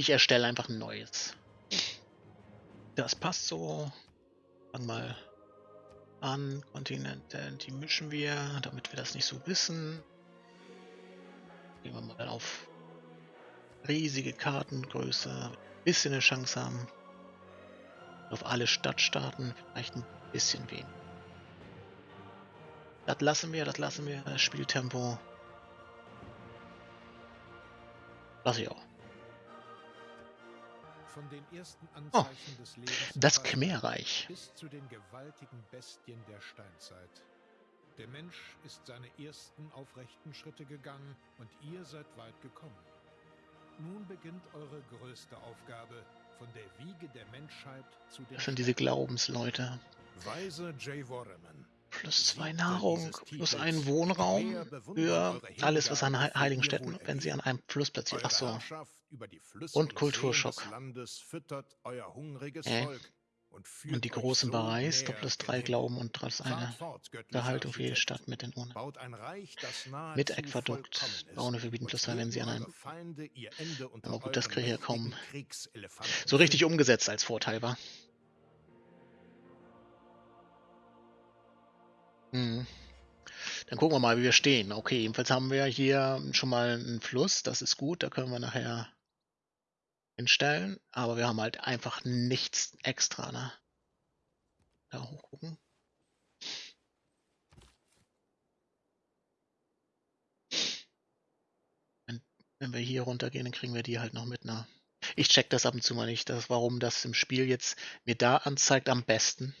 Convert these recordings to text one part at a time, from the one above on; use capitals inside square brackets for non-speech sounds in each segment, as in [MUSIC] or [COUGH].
ich erstelle einfach ein neues. Das passt so. Fang mal an. Kontinente, die mischen wir, damit wir das nicht so wissen. Gehen wir mal auf riesige Kartengröße, ein bisschen eine Chance haben. Auf alle Stadtstaaten vielleicht ein bisschen weniger. Das lassen wir, das lassen wir. Das Spieltempo. Lass ich auch. Von den ersten oh, Anzeichen oh, des Lebens das Khmerreich. Bis zu den gewaltigen Bestien der Steinzeit. Der Mensch ist seine ersten aufrechten Schritte gegangen und ihr seid weit gekommen. Nun beginnt eure größte Aufgabe, von der Wiege der Menschheit zu den sind diese Glaubensleute. Weise J. Worreman. Plus zwei Nahrung, plus einen Wohnraum für alles, was an heiligen Städten, wenn sie an einem Fluss platziert. Ach so. Und Kulturschock. Äh. Und die großen Bereis, da plus drei Glauben und trotz eine Gehaltung für jede Stadt mit den Urnen. Mit Äquadukt. Braune verbieten plus zwei, wenn sie an einem. Aber gut, das kriege ich ja kaum so richtig umgesetzt als Vorteil war. Hm. Dann gucken wir mal, wie wir stehen. Okay, jedenfalls haben wir hier schon mal einen Fluss. Das ist gut. Da können wir nachher hinstellen. Aber wir haben halt einfach nichts extra. Ne? Da hochgucken. Wenn, wenn wir hier runtergehen, dann kriegen wir die halt noch mit. Ne? Ich check das ab und zu mal nicht, dass, warum das im Spiel jetzt mir da anzeigt am besten.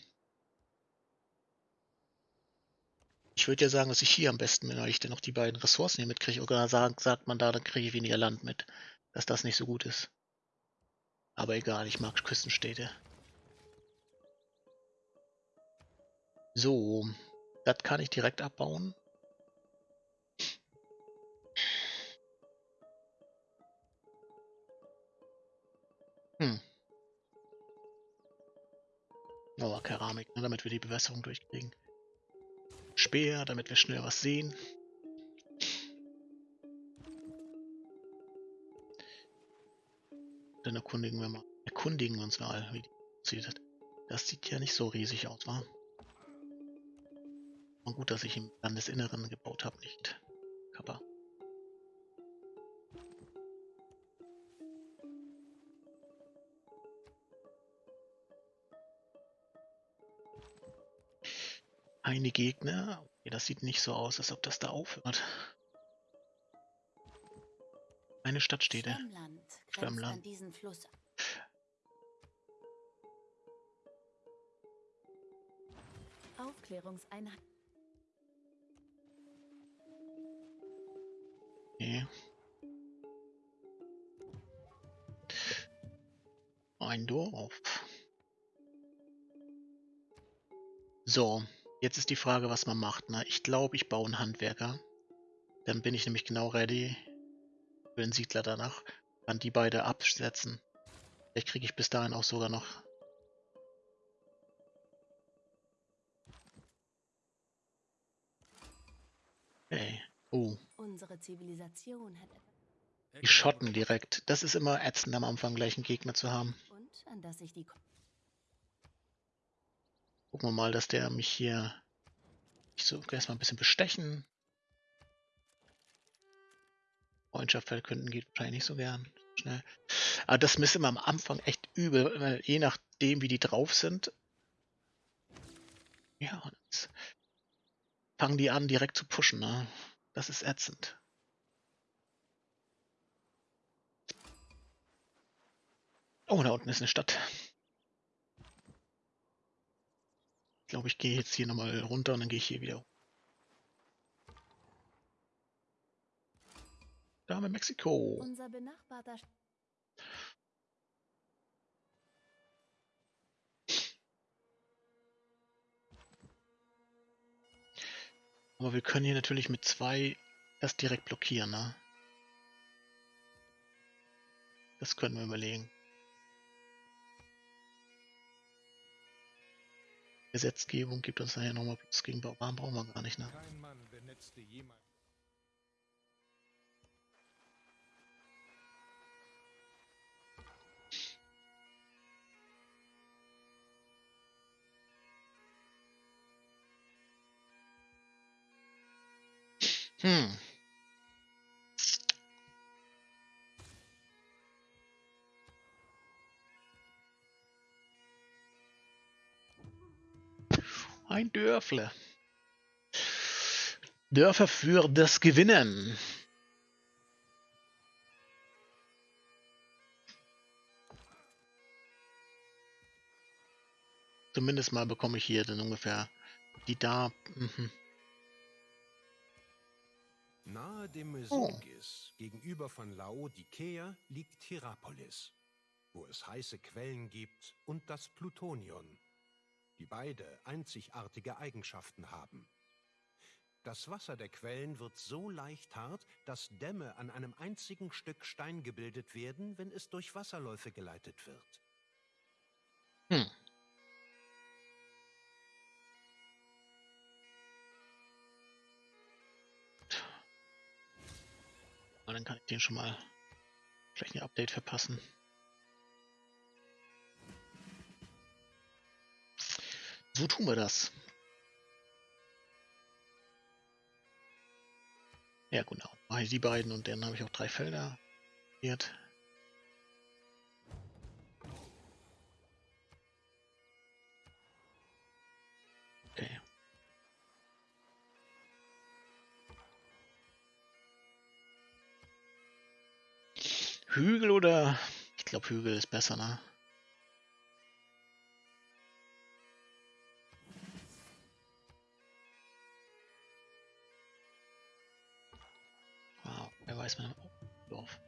Ich würde ja sagen, dass ich hier am besten bin, weil ich dann noch die beiden Ressourcen hier mitkriege. Oder sagt, sagt man da, dann kriege ich weniger Land mit. Dass das nicht so gut ist. Aber egal, ich mag Küstenstädte. So, das kann ich direkt abbauen. Hm. Oh, Keramik, ne, damit wir die Bewässerung durchkriegen. Speer, damit wir schnell was sehen. Dann erkundigen wir mal. Erkundigen uns mal, wie die aussieht. Das sieht ja nicht so riesig aus, wa? Und gut, dass ich im Landesinneren gebaut habe, nicht Kappa. Eine Gegner. Okay, das sieht nicht so aus, als ob das da aufhört. Eine Stadtstädte. Diesen Fluss. Aufklärungseinheit. Okay. Ein Dorf. So, Jetzt ist die Frage, was man macht. Ne? Ich glaube, ich baue einen Handwerker. Dann bin ich nämlich genau ready für den Siedler danach. Kann die beide absetzen. Vielleicht kriege ich bis dahin auch sogar noch... Hey. Oh. Die Schotten direkt. Das ist immer ätzend am Anfang gleich einen Gegner zu haben. Und an das sich die Gucken wir mal, dass der mich hier ich so erstmal ein bisschen bestechen. Freundschaft verkünden geht wahrscheinlich nicht so gern. Schnell. Aber das ist immer am Anfang echt übel, weil je nachdem, wie die drauf sind. Ja, jetzt fangen die an, direkt zu pushen. Ne? Das ist ätzend. Oh, da unten ist eine Stadt. Ich glaube, ich gehe jetzt hier nochmal runter und dann gehe ich hier wieder. Da haben wir Mexiko. Unser benachbarter Aber wir können hier natürlich mit zwei das direkt blockieren, ne? Das können wir überlegen. Gesetzgebung gibt uns nachher nochmal Plus gegen Bauern, brauchen wir gar nicht, ne? Kein Mann benetzte jemals. Hmm. Ein Dörfle. Dörfer für das Gewinnen. Zumindest mal bekomme ich hier dann ungefähr die da. Mhm. Nahe dem Mesogis, oh. gegenüber von Laodikea, liegt Hierapolis, wo es heiße Quellen gibt und das Plutonion, die beide einzigartige Eigenschaften haben. Das Wasser der Quellen wird so leicht hart, dass Dämme an einem einzigen Stück Stein gebildet werden, wenn es durch Wasserläufe geleitet wird. Hm. dann kann ich den schon mal vielleicht ein Update verpassen. So tun wir das. Ja, genau. Mache ich die beiden und dann habe ich auch drei Felder. Jetzt. Okay. Hügel oder? Ich glaube Hügel ist besser, ne? Wer weiß man im Dorf.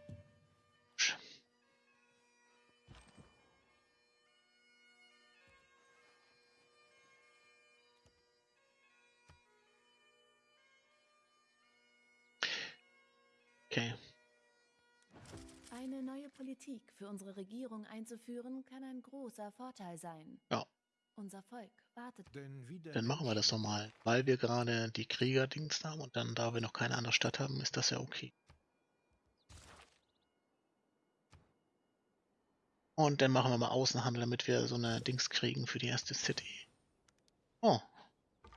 Okay. Eine neue Politik für unsere Regierung einzuführen, kann ein großer Vorteil sein. Ja. Unser Volk wartet. Dann machen wir das doch mal. Weil wir gerade die Kriegerdings haben und dann, da wir noch keine andere Stadt haben, ist das ja okay. Und dann machen wir mal Außenhandel, damit wir so eine Dings kriegen für die erste City. Oh.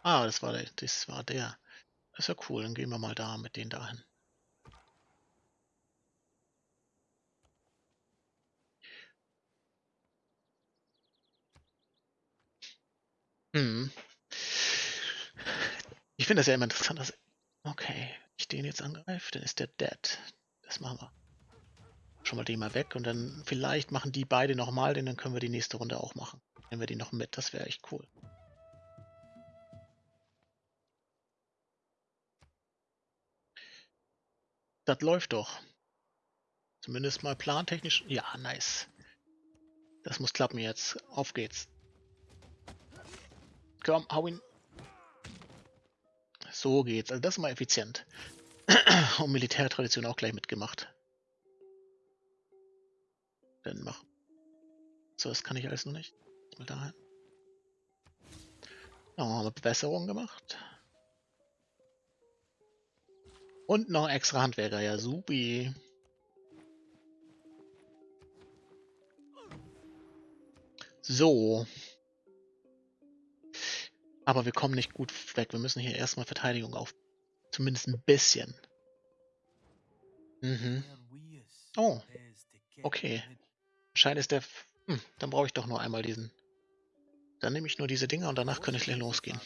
Ah, das war der. Das war der. Das ist ja cool, dann gehen wir mal da mit denen dahin. Hm. Ich finde das ja immer interessant, dass. Okay, ich den jetzt angreife, dann ist der dead. Das machen wir. Schon mal den mal weg und dann vielleicht machen die beide nochmal, denn dann können wir die nächste Runde auch machen. Nehmen wir die noch mit, das wäre echt cool. Das läuft doch. Zumindest mal plantechnisch. Ja, nice. Das muss klappen jetzt. Auf geht's. Komm, hau ihn. So geht's. Also das ist mal effizient. [CLEARS THROAT] Und Militärtradition auch gleich mitgemacht. Dann mach. So, das kann ich alles noch nicht. Mal dahin. Ja, haben wir Bewässerung gemacht. Und noch extra Handwerker. Ja, supi. So. Aber wir kommen nicht gut weg. Wir müssen hier erstmal Verteidigung auf. Zumindest ein bisschen. Mhm. Oh. Okay. Scheint ist der... Hm, dann brauche ich doch nur einmal diesen. Dann nehme ich nur diese Dinger und danach kann ich gleich losgehen.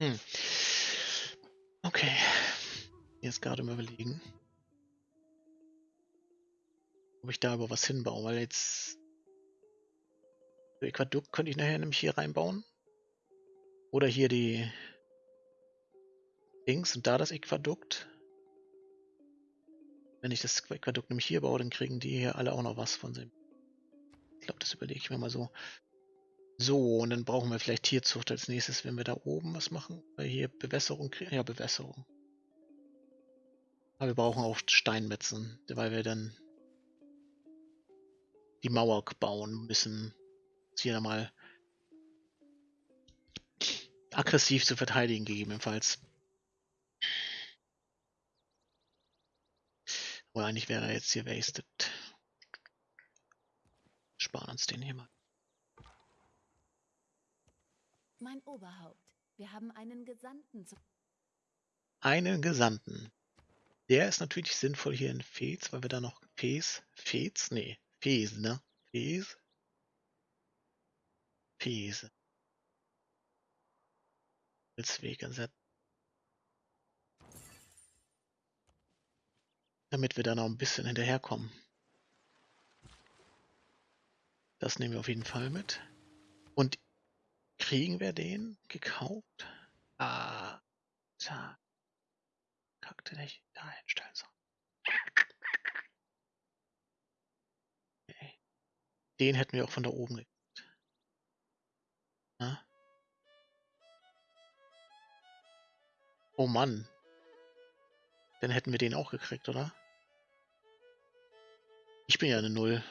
Hm. Okay. Jetzt gerade mal überlegen. Ob ich da aber was hinbaue, weil jetzt. Aquadukt könnte ich nachher nämlich hier reinbauen. Oder hier die Dings und da das Aquadukt. Wenn ich das Aquadukt nämlich hier baue, dann kriegen die hier alle auch noch was von dem. Ich glaube, das überlege ich mir mal so. So, und dann brauchen wir vielleicht Tierzucht als nächstes, wenn wir da oben was machen. Weil hier Bewässerung, ja, Bewässerung. Aber wir brauchen auch Steinmetzen, weil wir dann die Mauer bauen müssen. Jetzt hier mal aggressiv zu verteidigen, gegebenenfalls. Oder eigentlich wäre er jetzt hier wasted. Sparen uns den hier mal. Mein Oberhaupt, wir haben einen Gesandten zu. Einen Gesandten. Der ist natürlich sinnvoll hier in Fez, weil wir da noch Fez, Fez, nee, Fez, ne? Fez? Fez. Als Weg ersetzen. Damit wir da noch ein bisschen hinterherkommen. Das nehmen wir auf jeden Fall mit. Und kriegen wir den gekauft? Ah, da. Kackte nicht da hinstellen soll. Den hätten wir auch von da oben gekriegt. Na? Oh Mann. Dann hätten wir den auch gekriegt, oder? Ich bin ja eine Null.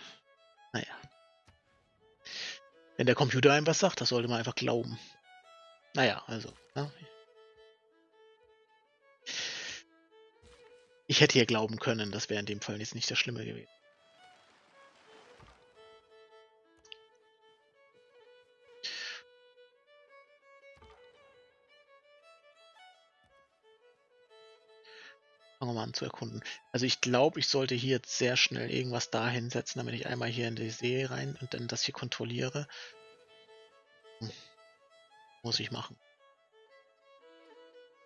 Naja. Wenn der Computer einem was sagt, das sollte man einfach glauben. Naja, also. Ne? Ich hätte hier glauben können, das wäre in dem Fall jetzt nicht das Schlimme gewesen. An zu erkunden. Also ich glaube, ich sollte hier jetzt sehr schnell irgendwas da hinsetzen, damit ich einmal hier in die See rein und dann das hier kontrolliere. Hm. Muss ich machen.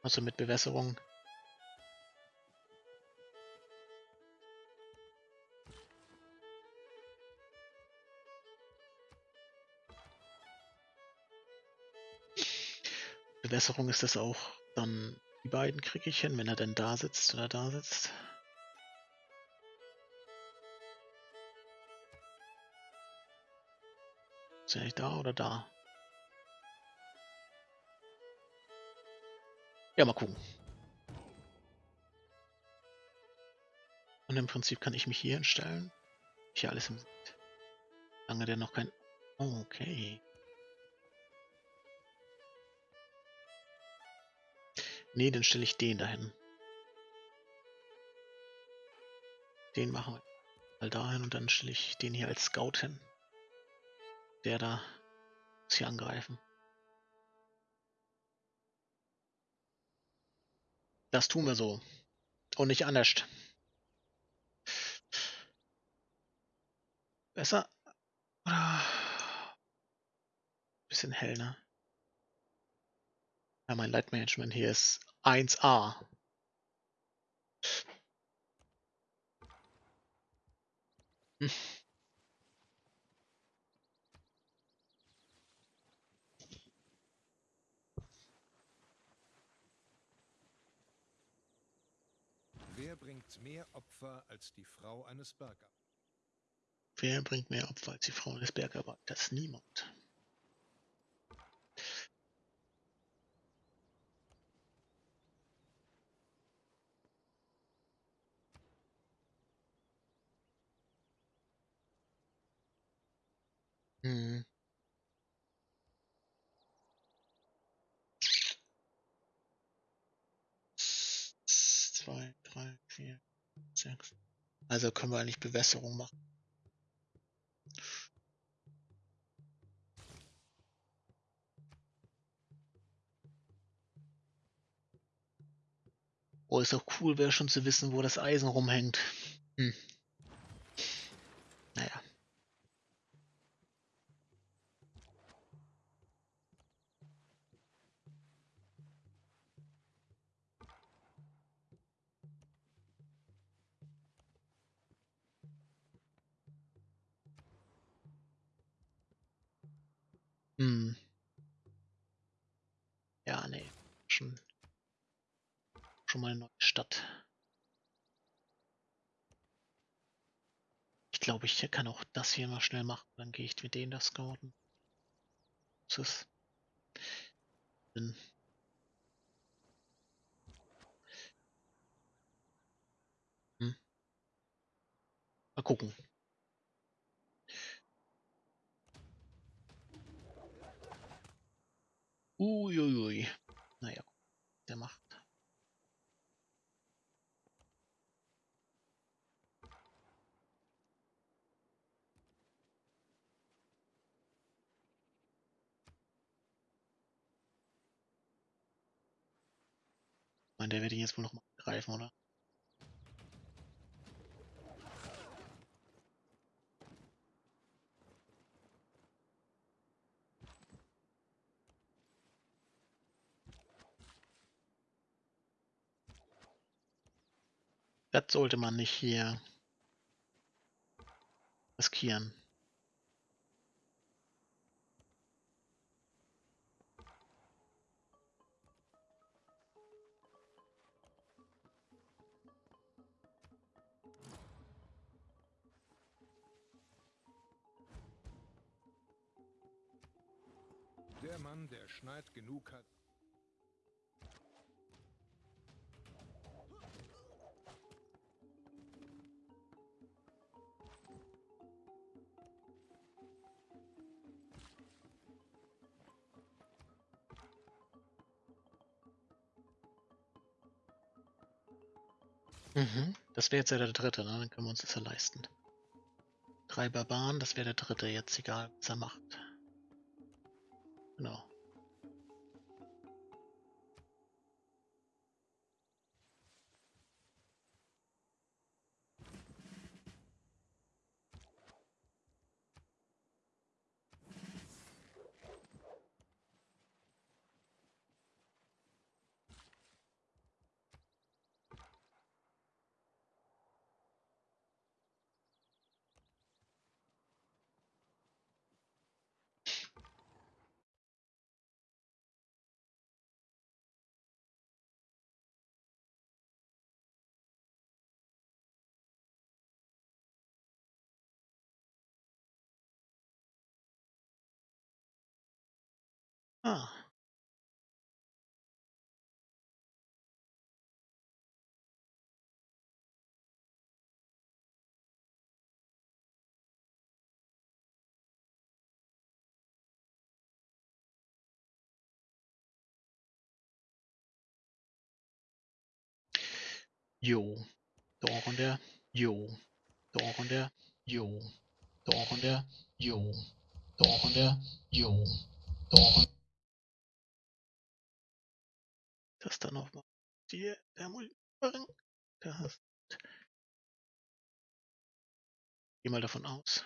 Also mit Bewässerung. Bewässerung ist das auch dann die beiden kriege ich hin, wenn er denn da sitzt oder da sitzt. Ist er nicht da oder da? Ja, mal gucken. Und im Prinzip kann ich mich hier hinstellen. Hier alles im. Lange der noch kein... Oh, okay. Nee, dann stelle ich den dahin. Den machen wir mal dahin und dann stelle ich den hier als Scout hin. Der da muss hier angreifen. Das tun wir so. Und nicht anders. Besser? Oder? Bisschen hell, ne? Ja, mein Leitmanagement hier ist 1A. Hm. Wer bringt mehr Opfer als die Frau eines Bergarbeiters? Wer bringt mehr Opfer als die Frau eines Bergarbeiters? Niemand. Mhm. Zwei, drei, vier, sechs. Also können wir eigentlich Bewässerung machen. Oh, ist doch cool, wäre schon zu wissen, wo das Eisen rumhängt. Hm. Naja. Hm. Ja, nee. Schon, schon mal eine neue Stadt. Ich kann auch das hier mal schnell machen. Dann gehe ich mit denen das scouten. Tschüss. Dann hm. Mal gucken. Uiuiui. Naja, der macht. Meine, der wird ihn jetzt wohl noch mal greifen, oder? Das sollte man nicht hier riskieren. Schneid genug hat, Mhm. Das wäre jetzt ja der dritte, ne? Dann können wir uns das ja leisten. Drei Barbaren, das wäre der dritte jetzt, egal was er macht. Genau. Jo. Doch und der. Jo. Doch und der. Jo. Doch und der. Jo. Doch und der. Jo. Doch und Das dann noch mal. Die, der muss machen. Das. Geh mal davon aus.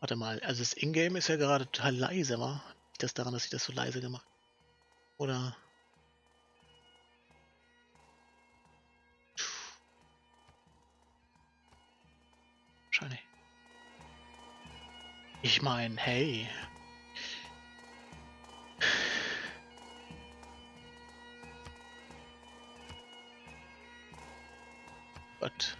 Warte mal, also das Ingame ist ja gerade total leise, war? Liegt das daran, dass ich das so leise gemacht? Oder? Wahrscheinlich. Ich meine, hey. [SIGHS] Gott.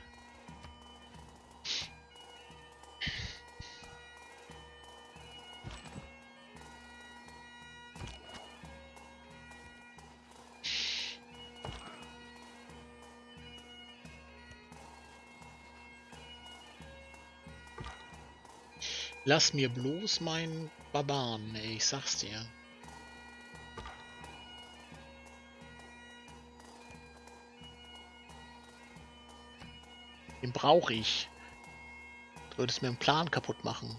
Lass mir bloß meinen Barbaren, ey, ich sag's dir. Den brauche ich. Du würdest mir einen Plan kaputt machen.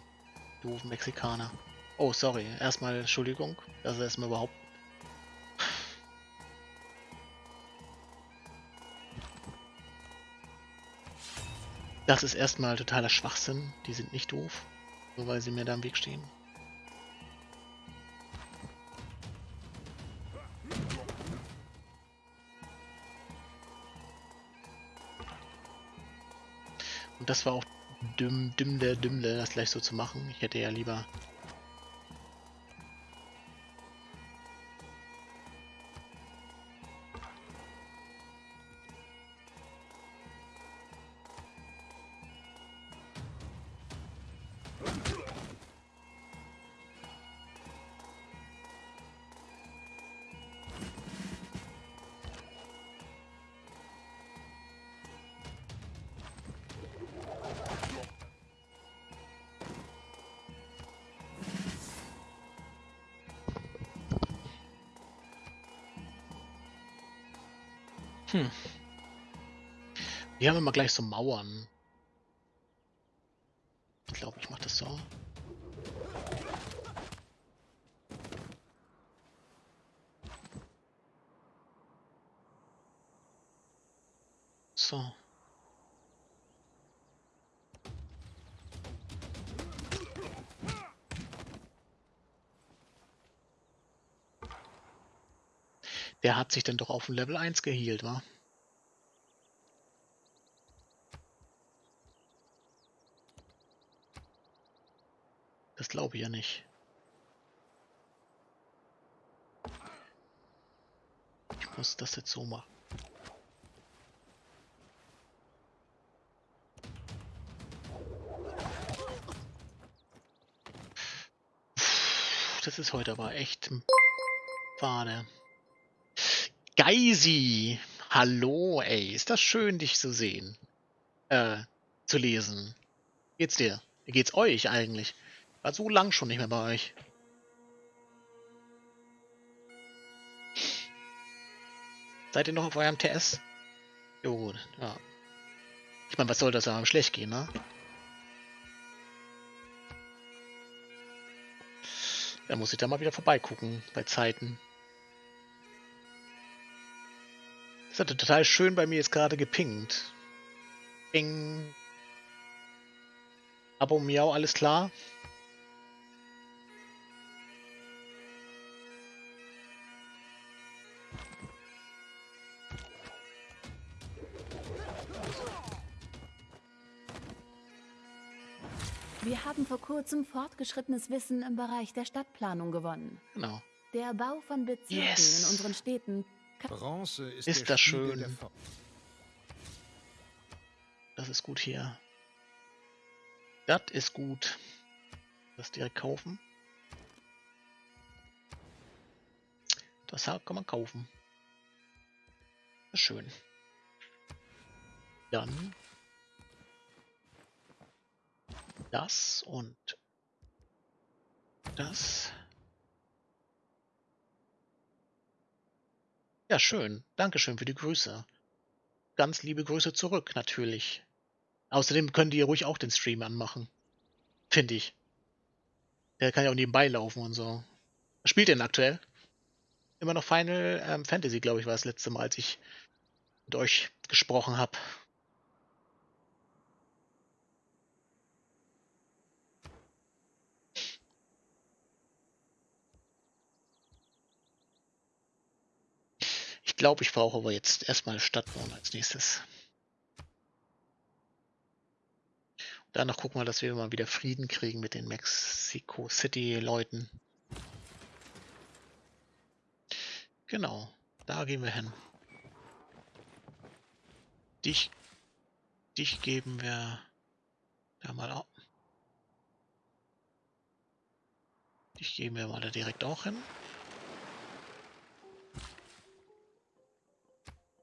Du Mexikaner. Oh, sorry. Erstmal Entschuldigung. Das ist erstmal überhaupt. Das ist erstmal totaler Schwachsinn. Die sind nicht doof. Nur weil sie mir da im Weg stehen. Und das war auch dümm, dümm der Dümmle, das gleich so zu machen. Ich hätte ja lieber haben mal gleich so Mauern. Ich glaube, ich mache das so. So. Der hat sich dann doch auf ein Level 1 gehielt, wa? Das glaube ich ja nicht. Ich muss das jetzt so machen. Das ist heute aber echt Fade. Geisi! Hallo, ey. Ist das schön, dich zu sehen. Äh, zu lesen. Geht's dir? Wie geht's euch eigentlich? War so lang schon nicht mehr bei euch. Seid ihr noch auf eurem TS? Jo, ja. Ich meine, was soll das ja schlecht gehen, ne? Da muss ich da mal wieder vorbeigucken bei Zeiten. Das hatte total schön bei mir jetzt gerade gepinkt. Ping. Abo Miau, alles klar? Wir haben vor kurzem fortgeschrittenes Wissen im Bereich der Stadtplanung gewonnen. Genau. Der Bau von Bezirken Yes. in unseren Städten Bronze ist, Ist der das Spiegel schön. Das ist gut hier. Das ist gut. Das direkt kaufen. Das kann man kaufen. Das ist schön. Dann das und das. Ja, schön. Dankeschön für die Grüße. Ganz liebe Grüße zurück, natürlich. Außerdem können die ruhig auch den Stream anmachen. Finde ich. Der kann ja auch nebenbei laufen und so. Was spielt denn aktuell? Immer noch Final ähm, Fantasy, glaube ich, war das letzte Mal, als ich mit euch gesprochen habe. Glaube, ich brauche aber jetzt erstmal Stadtbauen als nächstes. Danach gucken wir, dass wir mal wieder Frieden kriegen mit den Mexico City-Leuten. Genau, da gehen wir hin. Dich, dich geben wir da mal auch. Dich geben wir mal da direkt auch hin.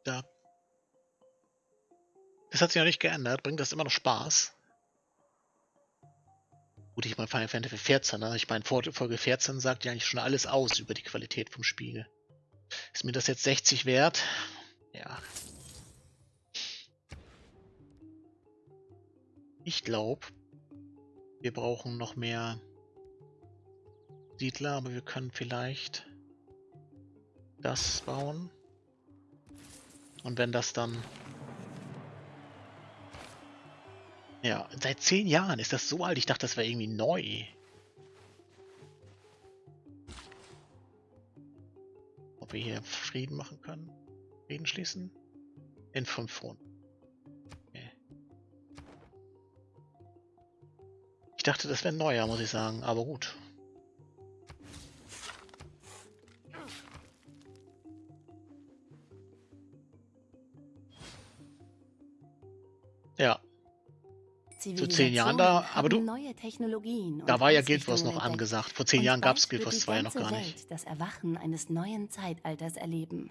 Da. Das hat sich noch nicht geändert. Bringt das immer noch Spaß? Gut, ich meine Final Fantasy 14, ne? Ich meine, Folge 14 sagt ja eigentlich schon alles aus über die Qualität vom Spiegel. Ist mir das jetzt 60 wert? Ja. Ich glaube, wir brauchen noch mehr Siedler, aber wir können vielleicht das bauen. Und wenn das dann... Ja, seit zehn Jahren ist das so alt. Ich dachte, das wäre irgendwie neu. Ob wir hier Frieden machen können? Frieden schließen? In fünf Runden. Ich dachte, das wäre neuer, muss ich sagen. Aber gut. Zu zehn Jahren da, aber du- haben neue Technologien da war ja Guild Wars noch entdeckt. angesagt. Vor zehn Und Jahren gab es Guild Wars die 2 ja noch gar nicht. Welt das Erwachen eines neuen Zeitalters erleben.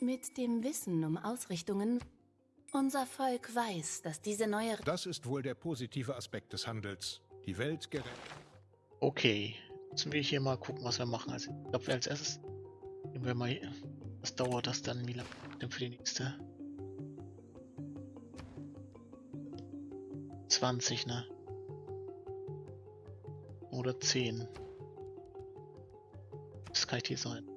Mit dem Wissen um Ausrichtungen, unser Volk weiß, dass diese neue Das ist wohl der positive Aspekt des Handels. Die Welt gerettet. Okay, müssen wir hier mal gucken, was wir machen. Also, ich glaube, als erstes wir mal hier. Was dauert das dann? Wie lange denn für die nächste? 20, ne? Oder 10. Das kann ich hier sein.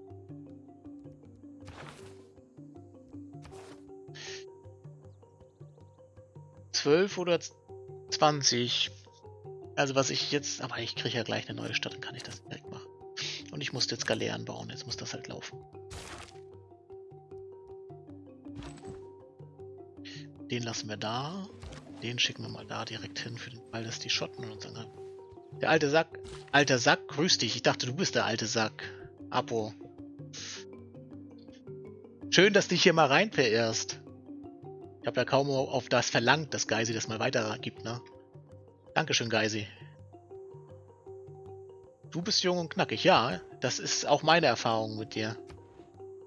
Zwölf oder zwanzig. Also was ich jetzt... Aber ich kriege ja gleich eine neue Stadt, dann kann ich das direkt machen. Und ich musste jetzt Galeeren bauen, jetzt muss das halt laufen. Den lassen wir da. Den schicken wir mal da direkt hin für den Fall, dass die Schotten uns angreifen. Der alte Sack. Alter Sack, grüß dich. Ich dachte, du bist der alte Sack. Apo. Schön, dass du dich hier mal rein verirrst. Ich habe ja kaum auf das verlangt, dass Geisi das mal weitergibt, ne? Dankeschön, Geisi. Du bist jung und knackig, ja. Das ist auch meine Erfahrung mit dir.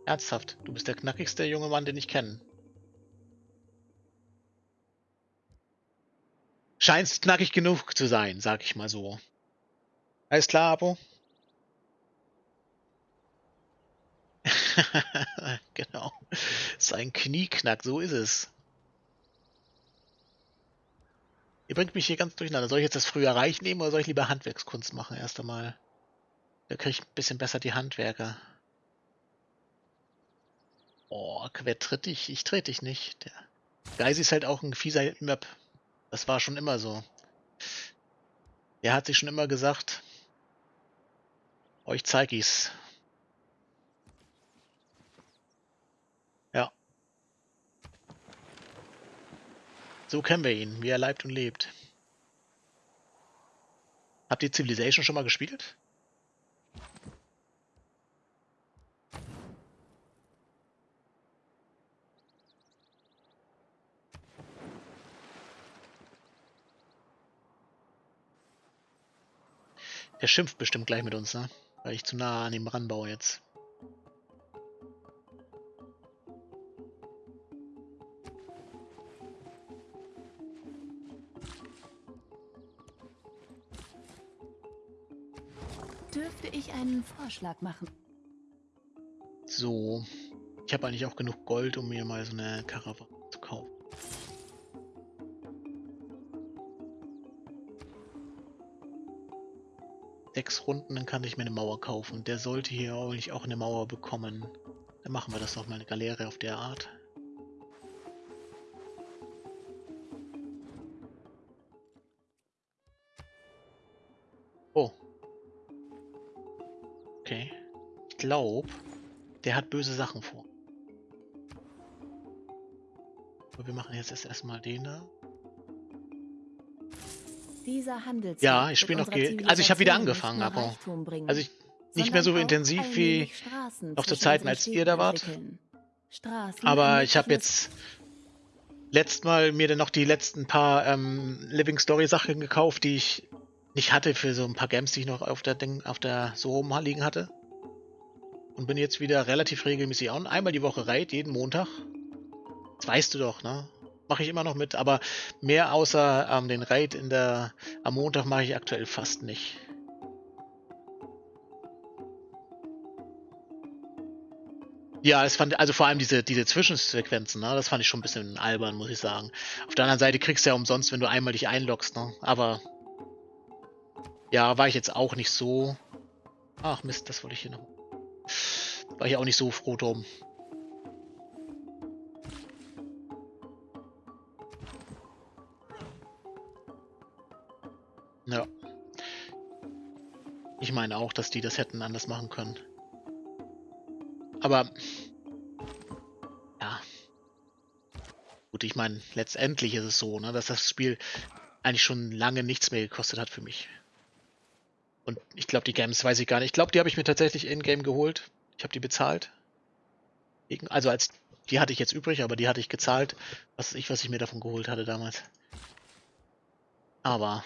Ernsthaft, du bist der knackigste junge Mann, den ich kenne. Scheinst knackig genug zu sein, sag ich mal so. Alles klar, Abo? [LAUGHS] genau. Sein Knieknack, so ist es. Ihr bringt mich hier ganz durcheinander. Soll ich jetzt das früher Reich nehmen oder soll ich lieber Handwerkskunst machen erst einmal? Da kriege ich ein bisschen besser die Handwerker. Oh, wer tritt dich? Ich trete dich nicht. Der Geisi ist halt auch ein fieser Möb. Das war schon immer so. Er hat sich schon immer gesagt, euch zeig ich's. Ja. So kennen wir ihn, wie er leibt und lebt. Habt ihr Civilization schon mal gespielt? Der schimpft bestimmt gleich mit uns, ne? Weil ich zu nah an ihm ranbaue jetzt. Dürfte ich einen Vorschlag machen? So. Ich habe eigentlich auch genug Gold, um mir mal so eine Karawane sechs Runden, dann kann ich mir eine Mauer kaufen. Der sollte hier eigentlich auch eine Mauer bekommen. Dann machen wir das doch mal eine Galeere auf der Art. Oh. Okay. Ich glaube, der hat böse Sachen vor. Aber wir machen jetzt erstmal den da. Ja, ich spiele noch. Also ich habe wieder angefangen, aber also ich nicht mehr so intensiv wie noch zu Zeiten, als ihr da wart. Aber ich habe jetzt letzt mal mir dann noch die letzten paar ähm, Living Story Sachen gekauft, die ich nicht hatte für so ein paar Games, die ich noch auf der Ding, auf der so rumliegen hatte. Und bin jetzt wieder relativ regelmäßig on. Einmal die Woche Raid, jeden Montag. Das weißt du doch, ne? Mache ich immer noch mit, aber mehr außer ähm, den Raid in der, am Montag mache ich aktuell fast nicht. Ja, es fand, also vor allem diese, diese Zwischensequenzen, ne, das fand ich schon ein bisschen albern, muss ich sagen. Auf der anderen Seite kriegst du ja umsonst, wenn du einmal dich einloggst, ne? Aber ja, war ich jetzt auch nicht so. Ach Mist, das wollte ich hier noch. War ich auch nicht so froh drum. Ja. Ich meine auch, dass die das hätten anders machen können. Aber ja. Gut, ich meine, letztendlich ist es so, ne, dass das Spiel eigentlich schon lange nichts mehr gekostet hat für mich. Und ich glaube, die Games weiß ich gar nicht. Ich glaube, die habe ich mir tatsächlich in-game geholt. Ich habe die bezahlt. Also als die hatte ich jetzt übrig, aber die hatte ich gezahlt. Was ich, was ich mir davon geholt hatte damals. Aber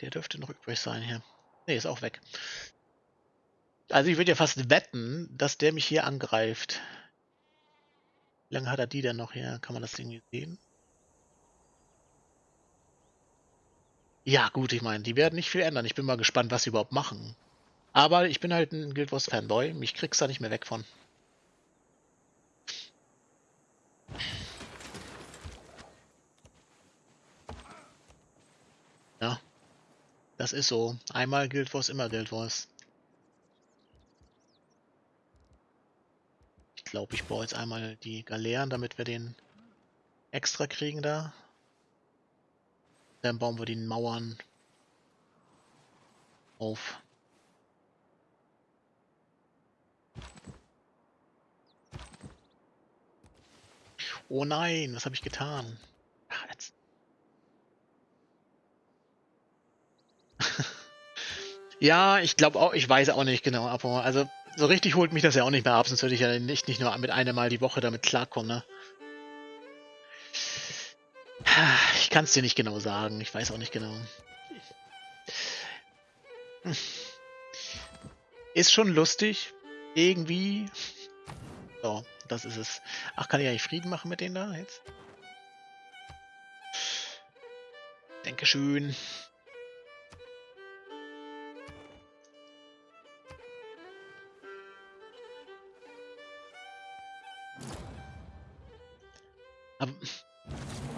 Der dürfte noch übrig sein hier. Ne, ist auch weg. Also ich würde ja fast wetten, dass der mich hier angreift. Wie lange hat er die denn noch hier? Kann man das irgendwie sehen? Ja, gut, ich meine, die werden nicht viel ändern. Ich bin mal gespannt, was sie überhaupt machen. Aber ich bin halt ein Guild Wars Fanboy. Mich kriegst da nicht mehr weg von. Das ist so. Einmal Guild Wars, immer Guild Wars. Ich glaube, ich baue jetzt einmal die Galeeren, damit wir den extra kriegen da. Dann bauen wir die Mauern auf. Oh nein, was habe ich getan? Ach, jetzt. Ja, ich glaube auch, ich weiß auch nicht genau, aber also so richtig holt mich das ja auch nicht mehr ab, sonst würde ich ja nicht, nicht nur mit einem Mal die Woche damit klarkommen, ne? Ich kann es dir nicht genau sagen, ich weiß auch nicht genau. Ist schon lustig, irgendwie. So, das ist es. Ach, kann ich eigentlich Frieden machen mit denen da jetzt? Dankeschön. Aber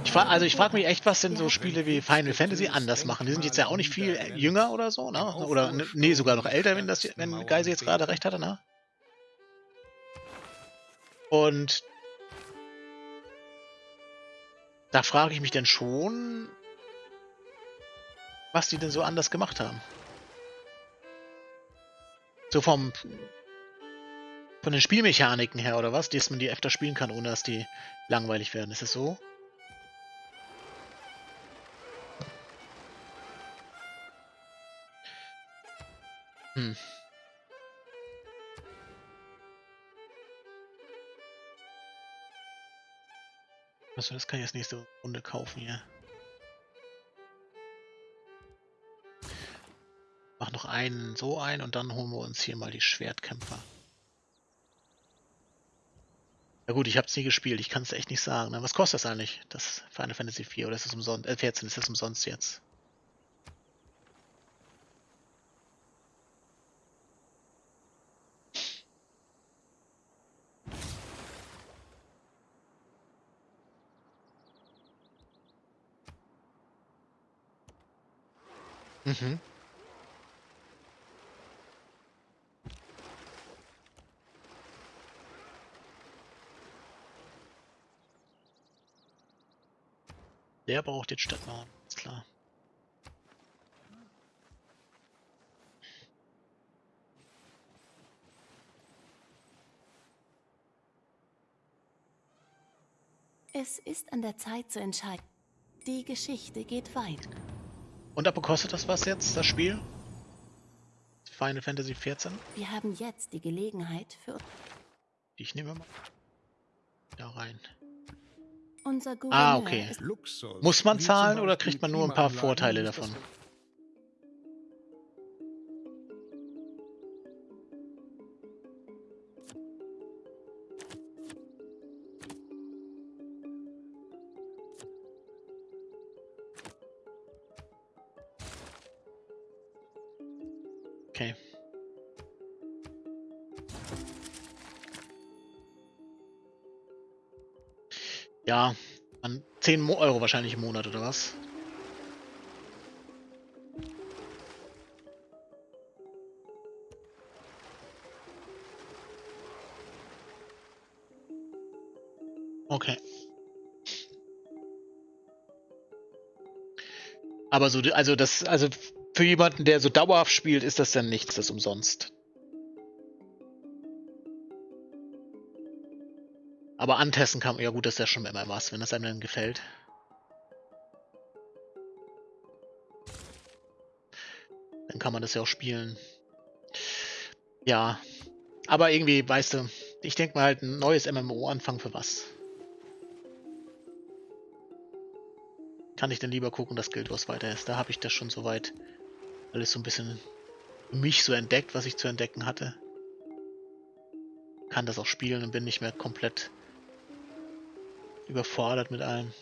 ich frage, also ich frage mich echt, was denn so Spiele wie Final Fantasy anders machen. Die sind jetzt ja auch nicht viel jünger oder so, ne? Oder nee, sogar noch älter, wenn das wenn Geise jetzt gerade recht hatte, ne? Und da frage ich mich denn schon, was die denn so anders gemacht haben. So vom von den Spielmechaniken her oder was, dass man die öfter spielen kann, ohne dass die langweilig werden. Ist es so? Hm. Achso, das kann ich jetzt nächste Runde kaufen hier. Mach noch einen so ein und dann holen wir uns hier mal die Schwertkämpfer. Ja gut, ich habe es nie gespielt, ich kann es echt nicht sagen. Ne? Was kostet das eigentlich, das Final Fantasy 4 oder ist das umsonst? Äh, 14, ist das umsonst jetzt? Mhm. Der braucht jetzt Stadtmauern, ist klar. Es ist an der Zeit zu entscheiden. Die Geschichte geht weit. Und aber kostet das was jetzt, das Spiel? Final Fantasy 14? Wir haben jetzt die Gelegenheit für Ich nehme mal da rein. Unser Gouverneur Ah, okay. Muss man zahlen oder kriegt man nur ein paar Vorteile davon? Ja, an 10 Mo Euro wahrscheinlich im Monat oder was? Okay. Aber so, also das, also für jemanden, der so dauerhaft spielt, ist das dann nichts, das umsonst. Aber antesten kann man, ja gut, das ist ja schon immer was, wenn das einem dann gefällt. Dann kann man das ja auch spielen. Ja, aber irgendwie, weißt du, ich denke mal halt ein neues MMO anfangen für was. Kann ich dann lieber gucken, dass Guild Wars weiter ist. Da habe ich das schon soweit alles so ein bisschen mich so entdeckt, was ich zu entdecken hatte. Kann das auch spielen und bin nicht mehr komplett überfordert mit allem.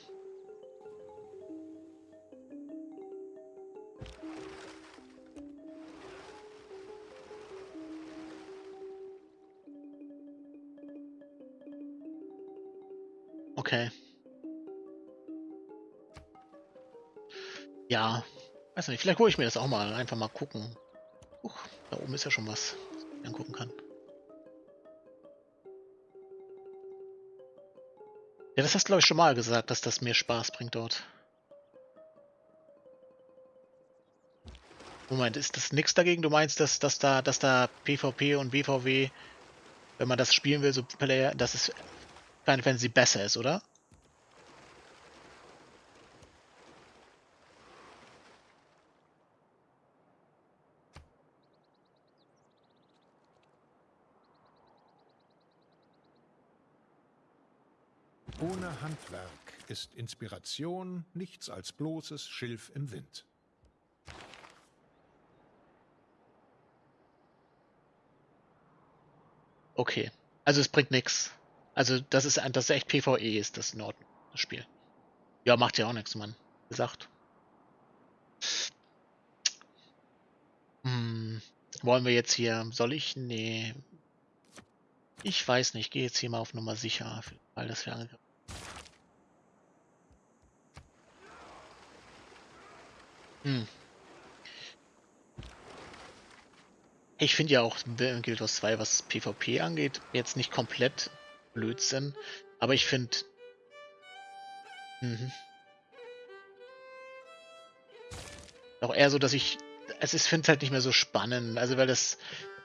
Okay. Ja, weiß nicht, vielleicht hole ich mir das auch mal, einfach mal gucken. Uch, da oben ist ja schon was, was ich angucken kann. Ja, das hast du glaube ich schon mal gesagt, dass das mir Spaß bringt dort. Moment, ist das nichts dagegen? Du meinst, dass, dass da, dass da PvP und BVW, wenn man das spielen will, so Player, dass es Final Fantasy besser ist, oder? Ohne Handwerk ist Inspiration nichts als bloßes Schilf im Wind. Okay. Also es bringt nichts. Also das ist das ist echt PvE ist das Ordnung, das Spiel. Ja, macht ja auch nichts, Mann. Gesagt. Hm, wollen wir jetzt hier. Soll ich? Nee. Ich weiß nicht, ich gehe jetzt hier mal auf Nummer sicher, weil das wir angegriffen. Hm. Ich finde ja auch Guild Wars 2, was PvP angeht, jetzt nicht komplett Blödsinn, aber ich finde... Mhm. Auch eher so, dass ich... Es ist, finde es halt nicht mehr so spannend, also weil das...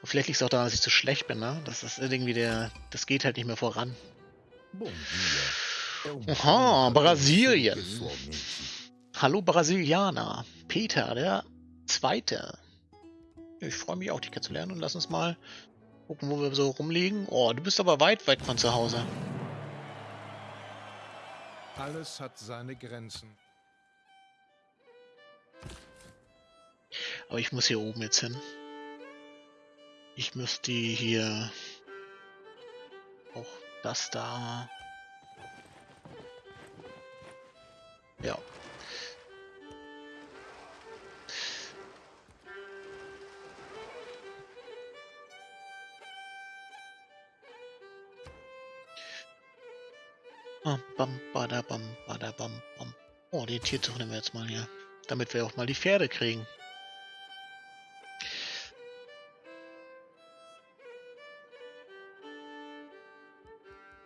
Vielleicht liegt es auch daran, dass ich zu schlecht bin, ne? Das ist irgendwie der... Das geht halt nicht mehr voran. Aha, Brasilien. Hallo Brasilianer. Peter, der Zweite. Ich freue mich auch, dich kennenzulernen und lass uns mal gucken, wo wir so rumliegen. Oh, du bist aber weit weg von zu Hause. Alles hat seine Grenzen. Aber ich muss hier oben jetzt hin. Ich müsste hier auch das da. Ja. Bam, bam, bada, bam, bam. Oh, den Tierzug nehmen wir jetzt mal hier. Damit wir auch mal die Pferde kriegen.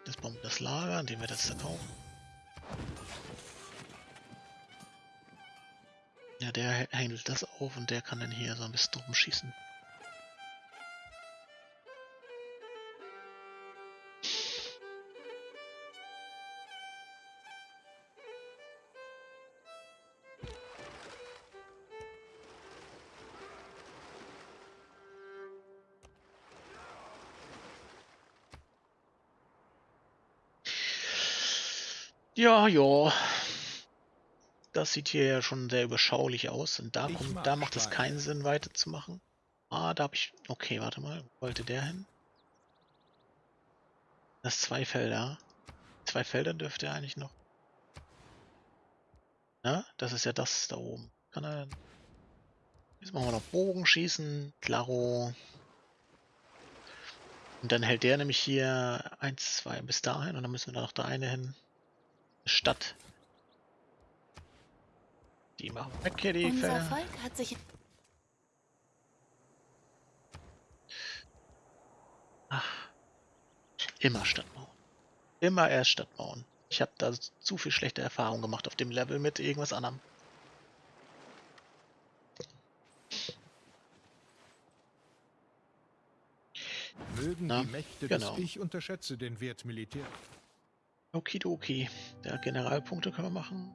Jetzt bauen das Lager, indem wir das verkaufen. Ja, der handelt das auf und der kann dann hier so ein bisschen drum schießen. Ja, ja. Das sieht hier ja schon sehr überschaulich aus. Und da, kommt, da macht es keinen Sinn, weiterzumachen. Ah, da habe ich... Okay, warte mal. Wo wollte der hin? Das zwei Felder. Zwei Felder dürfte er eigentlich noch. Na, das ist ja das da oben. Kann er... Jetzt machen wir noch Bogenschießen. Klaro. Und dann hält der nämlich hier 1, 2 bis dahin und dann müssen wir da noch da eine hin. Stadt. Die machen weg hier die Unser. Volk hat sich Ach. Immer Stadt bauen. Immer erst Stadt bauen. Ich habe da zu viel schlechte Erfahrungen gemacht auf dem Level mit irgendwas anderem. Mögen Na, die Mächte genau. des Ich unterschätze den Wert Militär. Okidoki. Der Generalpunkte können wir machen.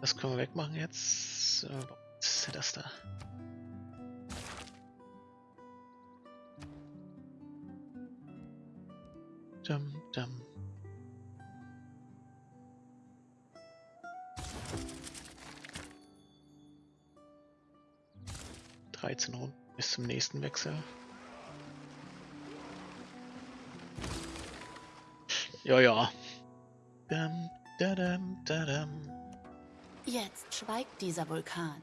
Das können wir wegmachen jetzt. Äh, Was ist denn das da? Dum, dum. Dreizehn Runden bis zum nächsten Wechsel. Ja, ja. Dum, da, dum, da, dum. Jetzt schweigt dieser Vulkan.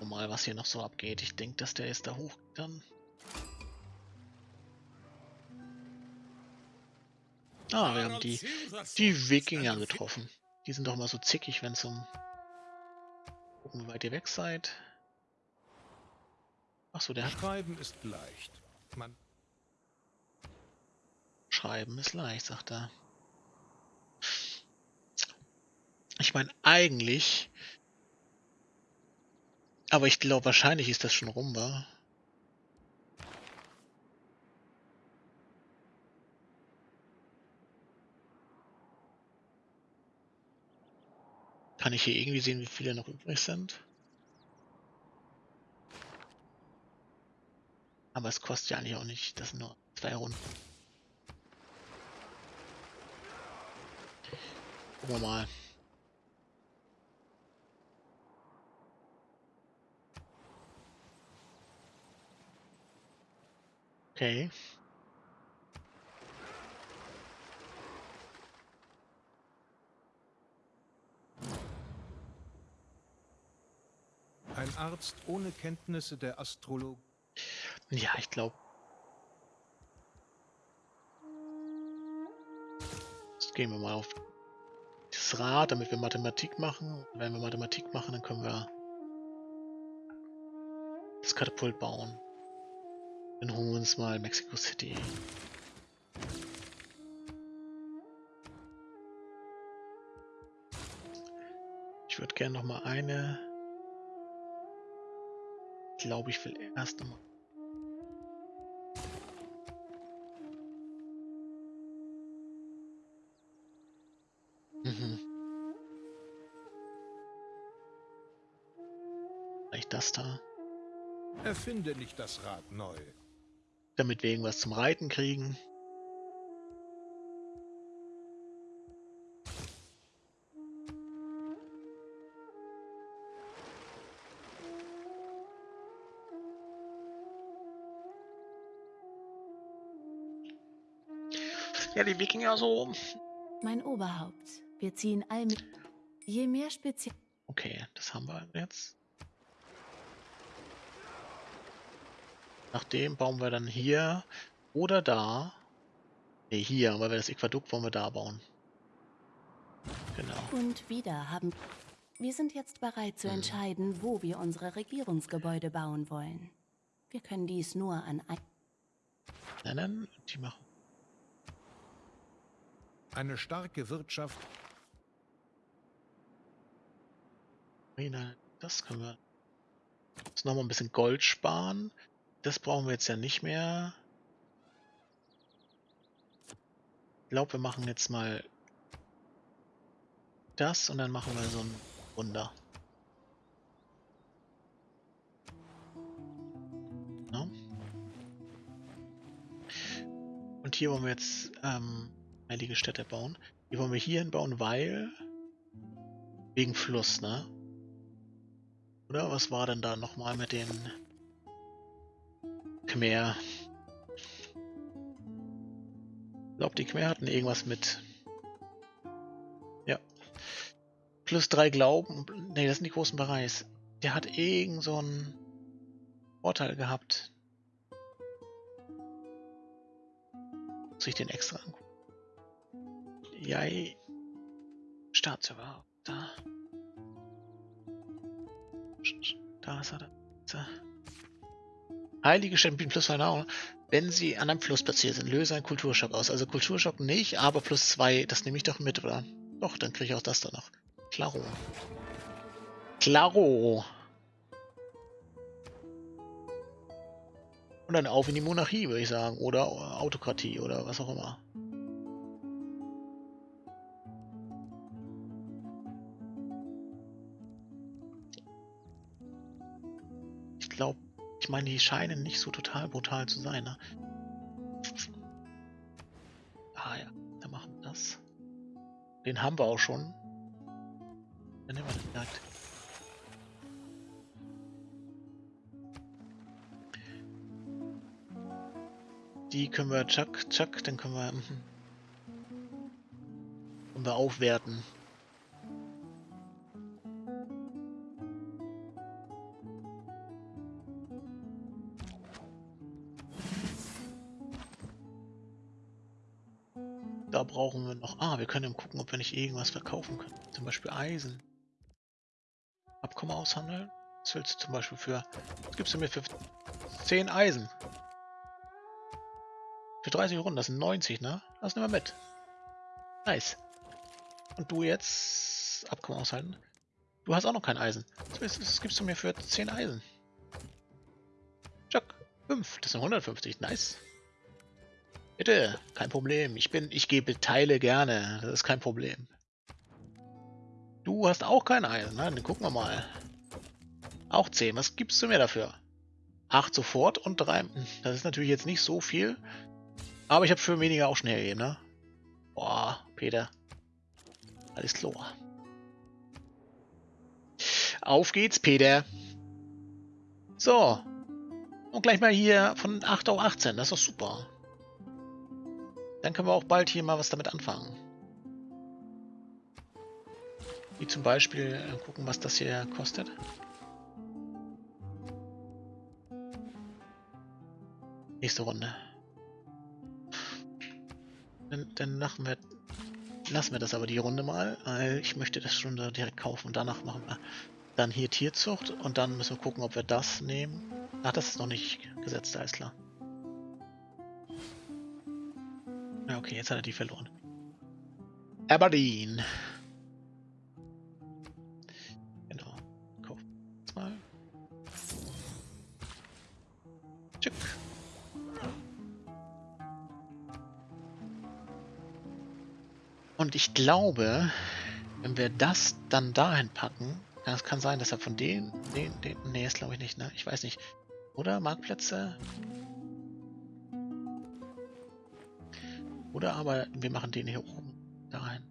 Mal, was hier noch so abgeht. Ich denke, dass der ist da hoch dann. Ah, wir haben die, die Wikinger getroffen. Die sind doch mal so zickig, wenn es um... Gucken, wie weit ihr weg seid. Achso, der hat... Schreiben ist leicht. Man Schreiben ist leicht, sagt er. Ich meine, eigentlich... Aber ich glaube, wahrscheinlich ist das schon rum, war. Kann ich hier irgendwie sehen, wie viele noch übrig sind? Aber es kostet ja eigentlich auch nicht. Das sind nur zwei Runden. Gucken wir mal. Okay. Ein Arzt ohne Kenntnisse der Astrologie. Ja, ich glaube. Jetzt gehen wir mal auf das Rad, damit wir Mathematik machen. Wenn wir Mathematik machen, dann können wir das Katapult bauen. Dann holen wir uns mal Mexico City. Ich würde gerne noch mal eine. Glaube, ich will erst noch mal. Mhm. Vielleicht das da. Erfinde nicht das Rad neu. Damit wir irgendwas zum Reiten kriegen. Ja, die Wikinger so. Mein Oberhaupt. Wir ziehen all mit. Je mehr Spezial. Okay, das haben wir jetzt. Nachdem bauen wir dann hier oder da. Ne, hier, weil wir das Aquadukt wollen wir da bauen. Genau. Und wieder haben. Wir sind jetzt bereit zu Mhm. entscheiden, wo wir unsere Regierungsgebäude bauen wollen. Wir können dies nur an ein. Nennen, die machen. Eine starke Wirtschaft das können wir. Jetzt nochmal ein bisschen Gold sparen. Das brauchen wir jetzt ja nicht mehr. Ich glaube, wir machen jetzt mal das und dann machen wir so ein Wunder. Und hier wollen wir jetzt ähm, heilige Städte bauen. Die wollen wir hier hinbauen, weil wegen Fluss, ne? Oder was war denn da nochmal mit den Khmer? Ich glaube, die Khmer hatten irgendwas mit. Ja. Plus drei Glauben. Ne, das sind die großen Bereichs. Der hat irgend so einen Vorteil gehabt. Muss ich den extra angucken? Ja, Staatsüberhaupt. Da. Da ist er. Da. Heilige Städte plus zwei Nahrung. Wenn sie an einem Fluss platziert sind, löse einen Kulturschock aus. Also Kulturschock nicht, aber plus zwei, das nehme ich doch mit, oder? Doch, dann kriege ich auch das da noch. Klaro. Klaro. Und dann auf in die Monarchie, würde ich sagen. Oder Autokratie oder was auch immer. Meine, die scheinen nicht so total brutal zu sein, ne? Ah ja, dann machen wir das. Den haben wir auch schon. Dann nehmen wir den direkt. Die können wir tschack, tschack, dann können wir, mhm. können wir aufwerten. Können gucken, ob wir nicht irgendwas verkaufen können. Zum Beispiel Eisen. Abkommen aushandeln. Was willst du zum Beispiel für... Was gibst du mir für 10 Eisen? Für 30 Runden, das sind 90, ne? Lass nehmen wir mit. Nice. Und du jetzt... Abkommen aushalten. Du hast auch noch kein Eisen. Was gibst du mir für 10 Eisen? Chuck, 5. Das sind 150. Nice. Bitte, kein Problem. Ich bin, ich gebe Teile gerne. Das ist kein Problem. Du hast auch kein Eisen, ne? Dann gucken wir mal. Auch 10. Was gibst du mir dafür? 8 sofort und 3. Das ist natürlich jetzt nicht so viel. Aber ich habe für weniger auch schnell hergegeben, ne? Boah, Peter. Alles klar. Auf geht's, Peter. So. Und gleich mal hier von 8 auf 18. Das ist doch super. Dann können wir auch bald hier mal was damit anfangen. Wie zum Beispiel äh, gucken, was das hier kostet. Nächste Runde. Dann, dann machen wir, lassen wir das aber die Runde mal, weil ich möchte das schon direkt kaufen und danach machen wir dann hier Tierzucht und dann müssen wir gucken, ob wir das nehmen. Ach, das ist noch nicht gesetzt, alles klar. Ja, okay, jetzt hat er die verloren. Aberdeen. Genau. Kauf mal. Tschick. Und ich glaube, wenn wir das dann dahin packen, ja, es kann sein, dass er von denen, den, den, nee, ist glaube ich nicht, ne? Ich weiß nicht. Oder Marktplätze? Oder aber wir machen den hier oben da rein.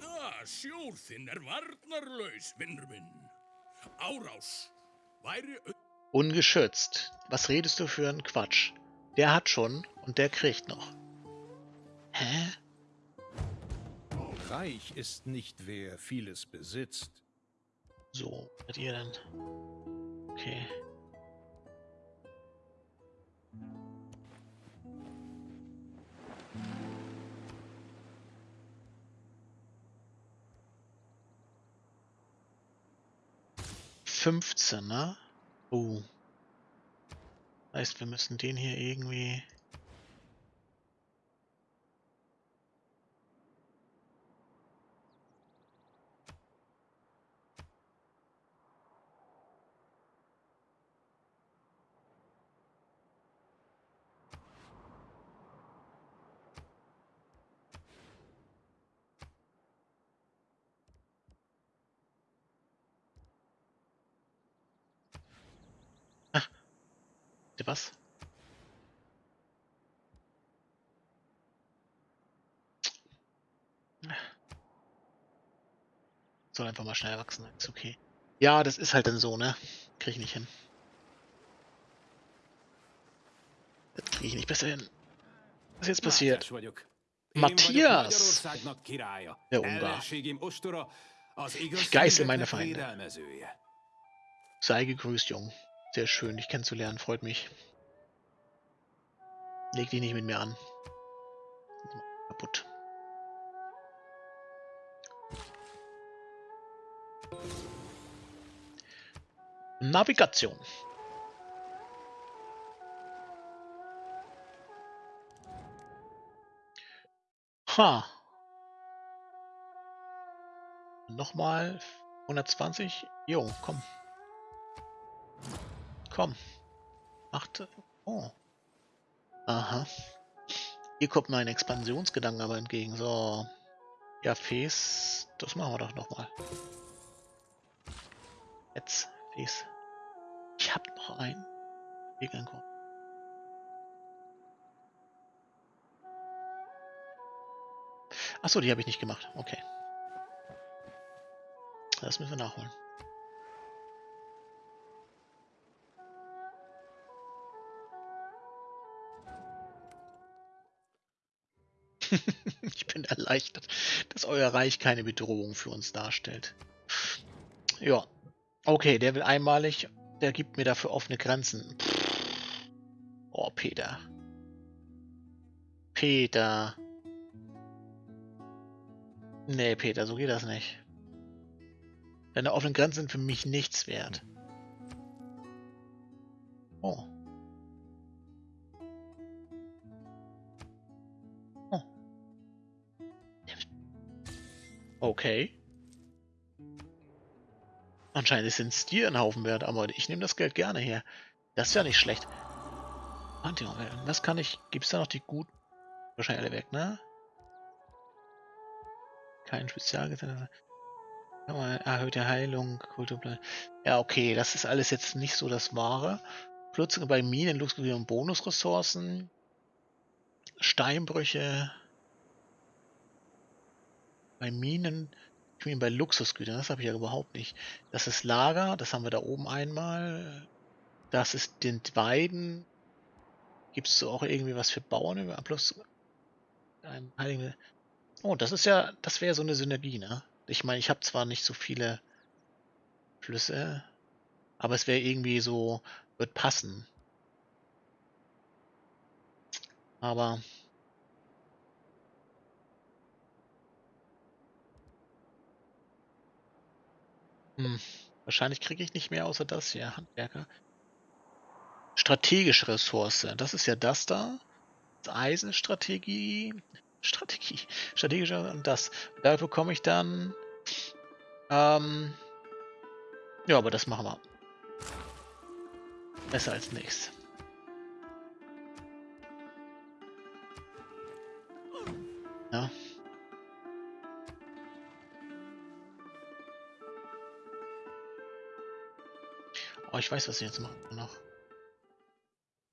Ah, sjór þinn er varnarlaus, vinnur minn. Árás væri... Ungeschützt. Was redest du für einen Quatsch? Der hat schon und der kriegt noch. Hä? Reich ist nicht wer vieles besitzt. So, seid ihr denn? Okay. Fünfzehn, ne? Oh. Heißt, wir müssen den hier irgendwie... was? Soll einfach mal schnell wachsen, ist okay. Ja, das ist halt dann so, ne? Krieg ich nicht hin. Das krieg ich nicht besser hin. Was ist jetzt passiert? Matthias! Der Ungar. Ich geißel meine Feinde. Sei gegrüßt, Jung. Sehr schön, dich kennenzulernen, freut mich. Leg dich nicht mit mir an. Kaputt. Navigation. Ha. Nochmal 120. Jo, komm. Komm. Achte. Oh. Aha. Hier kommt mein Expansionsgedanken aber entgegen. So. Ja, Fes. Das machen wir doch nochmal. Jetzt, Fes. Ich hab noch einen. Gegenkommen. Achso, die habe ich nicht gemacht. Okay. Das müssen wir nachholen. [LAUGHS] ich bin erleichtert, dass euer Reich keine Bedrohung für uns darstellt. Ja. Okay, der will einmalig, der gibt mir dafür offene Grenzen. Oh, Peter. Peter. Nee, Peter, so geht das nicht. Deine offenen Grenzen sind für mich nichts wert. Oh. Oh. Okay. Anscheinend sind es dir ein Haufen wert, aber ich nehme das Geld gerne her. Das ist ja nicht schlecht. Was kann ich... Gibt es da noch die guten? Wahrscheinlich alle weg, ne? Kein Spezialgesetz. Erhöhte Heilung, Kulturplan. Ja, okay, das ist alles jetzt nicht so das Wahre. Plötzlich bei Minen, Luxusgüter und Bonusressourcen. Steinbrüche. Bei Minen, ich meine bei Luxusgütern, das habe ich ja überhaupt nicht. Das ist Lager, das haben wir da oben einmal. Das ist den Weiden. Gibt es so auch irgendwie was für Bauern? Ein Heiligen. Oh, das ist ja, das wäre so eine Synergie, ne? Ich meine, ich habe zwar nicht so viele Flüsse, aber es wäre irgendwie so, wird passen. Aber hm, wahrscheinlich kriege ich nicht mehr außer das hier, Handwerker. Strategische Ressource, das ist ja das da. Das Eisenstrategie, Strategie, [LAUGHS] strategischer und das. Da bekomme ich dann. Ähm, ja, aber das machen wir. Besser als nichts. Ja. Oh, ich weiß, was ich jetzt mache noch.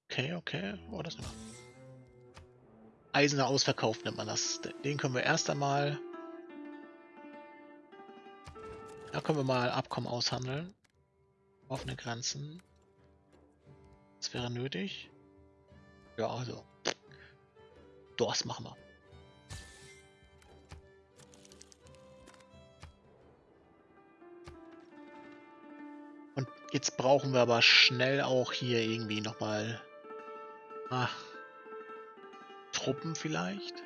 Okay, okay. Oh, das noch. Eisener Ausverkauf nennt man das. Den können wir erst einmal... Da können wir mal Abkommen aushandeln. Offene Grenzen. Das wäre nötig. Ja, also. Das machen wir. Jetzt brauchen wir aber schnell auch hier irgendwie nochmal... Ach, Truppen vielleicht?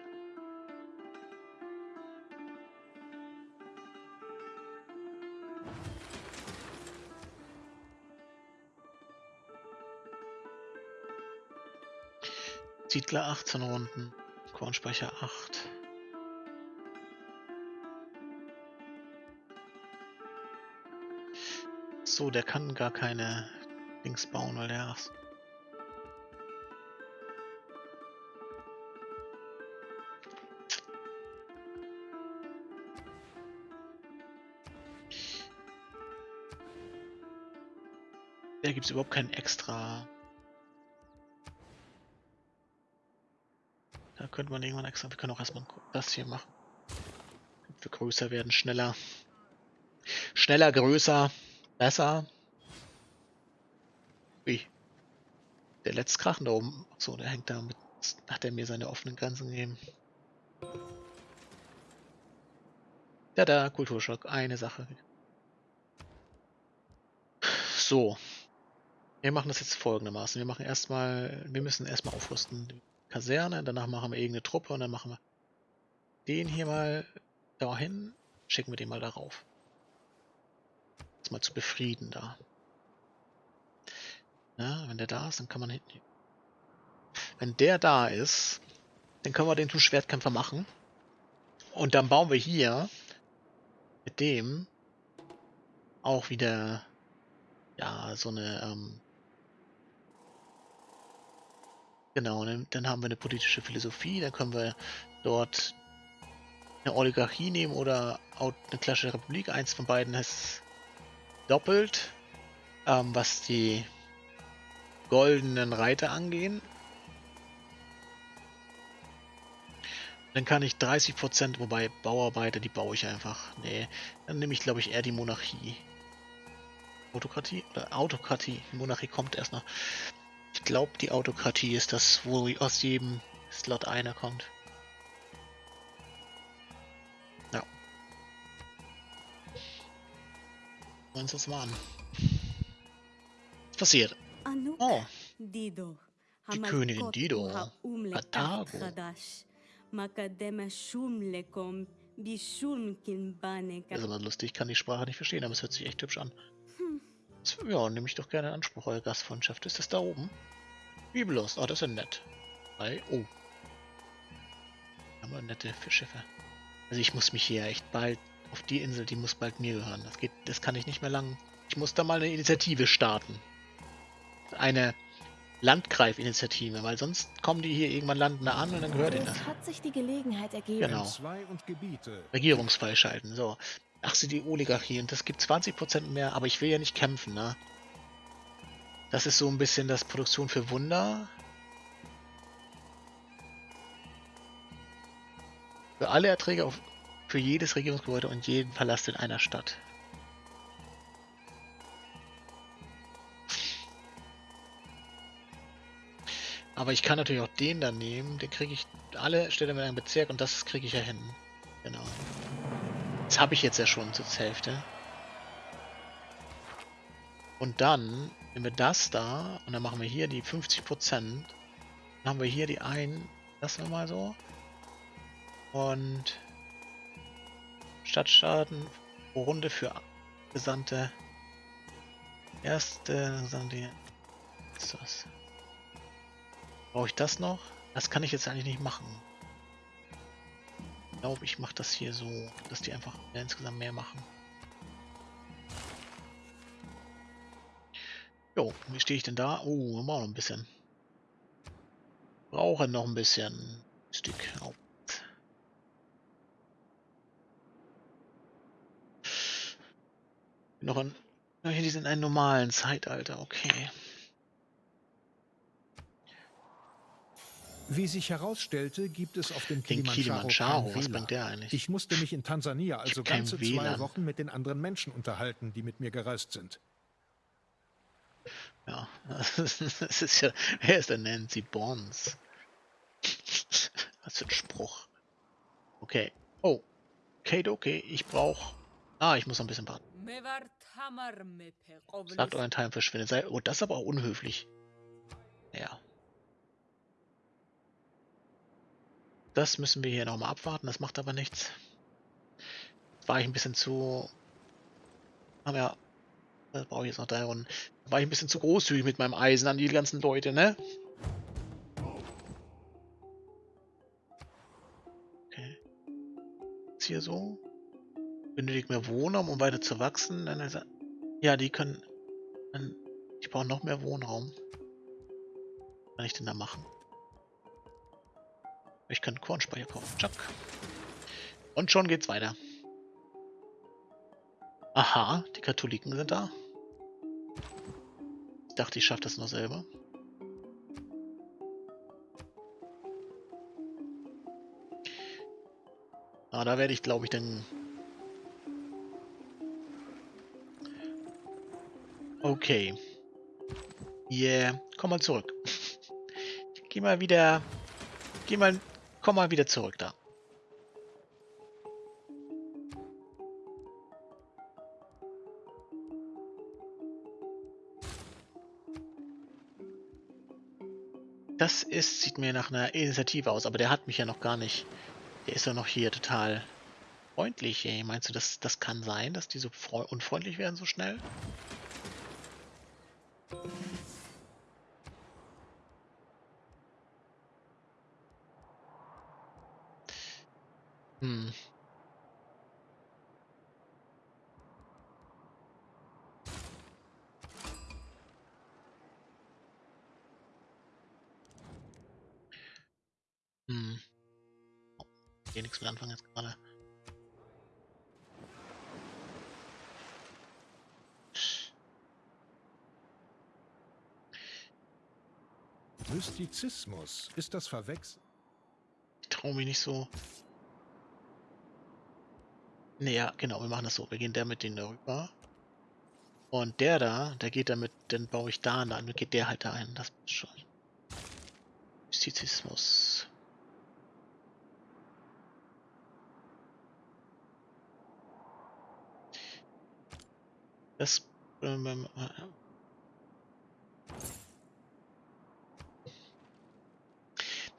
Siedler 18 Runden, Kornspeicher 8. So, der kann gar keine Dings bauen, weil der Da gibt es überhaupt kein extra. Da könnte man irgendwann extra. Wir können auch erstmal das hier machen. Wir größer werden, schneller. Schneller, größer, besser. Wie? Der letzte Krachen da oben. So, der hängt da mit. Hat er mir seine offenen Grenzen gegeben. Ja, da, Kulturschock. Eine Sache. So, wir machen das jetzt folgendermaßen. Wir machen erstmal, wir müssen erstmal aufrüsten. Die Kaserne, danach machen wir irgendeine Truppe und dann machen wir den hier mal dahin, schicken wir den mal darauf. Das mal zu befrieden da. Ja, wenn der da ist, dann kann man hinten. Wenn der da ist, dann können wir den zum Schwertkämpfer machen. Und dann bauen wir hier mit dem auch wieder ja so eine ähm, Genau, dann, dann haben wir eine politische Philosophie, dann können wir dort eine Oligarchie nehmen oder eine klassische Republik. Eins von beiden ist doppelt, ähm, was die goldenen Reiter angehen. Dann kann ich 30%, wobei Bauarbeiter, die baue ich einfach. Nee, dann nehme ich glaube ich eher die Monarchie. Autokratie oder Autokratie. Monarchie kommt erst noch. Ich glaube, die Autokratie ist das, wo aus jedem Slot einer kommt. Ja. Wollen uns das mal an. passiert? Oh. Die Königin Dido. Atago. Das ist aber lustig, ich kann die Sprache nicht verstehen, aber es hört sich echt hübsch an. Das- Ja, nehme ich doch gerne in Anspruch, eure Gastfreundschaft. Ist das da oben? Biblos, oh, das ist ja nett. Hi, oh. Aber nette Fischschiffe. Also ich muss mich hier echt bald auf die Insel, die muss bald mir gehören. Das geht, das kann ich nicht mehr lang. Ich muss da mal eine Initiative starten. Eine Landgreif-Initiative, weil sonst kommen die hier irgendwann landen da an und dann gehört ihnen das. Hat sich die Gelegenheit ergeben. Genau. Regierungsfall schalten. So. Ach, sie die Oligarchie. Und das gibt 20% mehr, aber ich will ja nicht kämpfen, ne? Das ist so ein bisschen das Produktion für Wunder. Für alle Erträge auf, für jedes Regierungsgebäude und jeden Palast in einer Stadt. Aber ich kann natürlich auch den dann nehmen. Den kriege ich alle Städte mit einem Bezirk und das kriege ich ja hin. Genau. Das habe ich jetzt ja schon zur Hälfte. Und dann nehmen wir das da und dann machen wir hier die 50%. Dann haben wir hier die ein. Lassen wir mal so. Und Stadtstaaten pro Runde für Gesandte. Erste Gesandte. Ist das? Brauche ich das noch? Das kann ich jetzt eigentlich nicht machen. Ich glaube, ich mache das hier so, dass die einfach insgesamt mehr machen. Jo, wie stehe ich denn da? Oh, wir brauchen noch ein bisschen. Brauche noch ein bisschen Stück. Oh. Noch ein. Die sind in einem normalen Zeitalter, okay. Wie sich herausstellte, gibt es auf dem Kilimanjaro, Kilimanjaro, kein WLAN. der eigentlich? Ich musste mich in Tansania also ganze zwei WLAN. Wochen mit den anderen Menschen unterhalten, die mit mir gereist sind. Ja, [LAUGHS] das ist ja. Wer ist denn Nancy Bonds? Was für ein Spruch. Okay. Oh. Okay, okay. Ich brauche. Ah, ich muss noch ein bisschen warten. Sagt euren Teil verschwindet. Sei. Oh, das ist aber auch unhöflich. Ja. Das müssen wir hier nochmal abwarten. Das macht aber nichts. War ich ein bisschen zu. Haben ja. Das brauche ich jetzt noch drei Runden. War ich ein bisschen zu großzügig mit meinem Eisen an die ganzen Leute, ne? Okay. Ist hier so. Benötigt mehr Wohnraum, um weiter zu wachsen. Ja, die können. Ich brauche noch mehr Wohnraum. Was kann ich denn da machen? Ich kann Kornspeicher kaufen. Chuck. Und schon geht's weiter. Aha, die Katholiken sind da. Ich dachte, ich schaffe das noch selber. Ah, da werde ich, glaube ich, dann... Okay. Yeah, komm mal zurück. [LAUGHS] Geh mal wieder... Geh mal... Komm mal wieder zurück da. Das ist, sieht mir nach einer Initiative aus, aber der hat mich ja noch gar nicht. Der ist ja noch hier total freundlich. Ey. Meinst du, das, das kann sein, dass die so freu- unfreundlich werden so schnell? Hm. Hm. Oh, hier nichts mit jetzt gerade. Mystizismus. Ist das Verwechseln? Ich traue mich nicht so. Nee, ja, genau, wir machen das so. Wir gehen der mit denen darüber. Und der da, der geht damit, dann baue ich da an, dann geht der halt da ein. Das ist schon. Mystizismus. Das. Ähm, ähm, äh,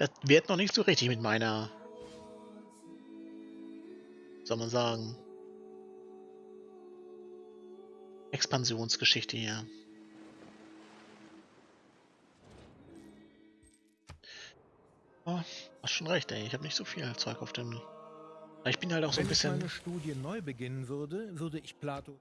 Das wird noch nicht so richtig mit meiner, soll man sagen, Expansionsgeschichte hier. Oh, hast schon recht, ey. Ich habe nicht so viel Zeug auf dem. Ich bin halt auch so ein Wenn ich bisschen. meine Studie neu beginnen würde, würde ich Plato.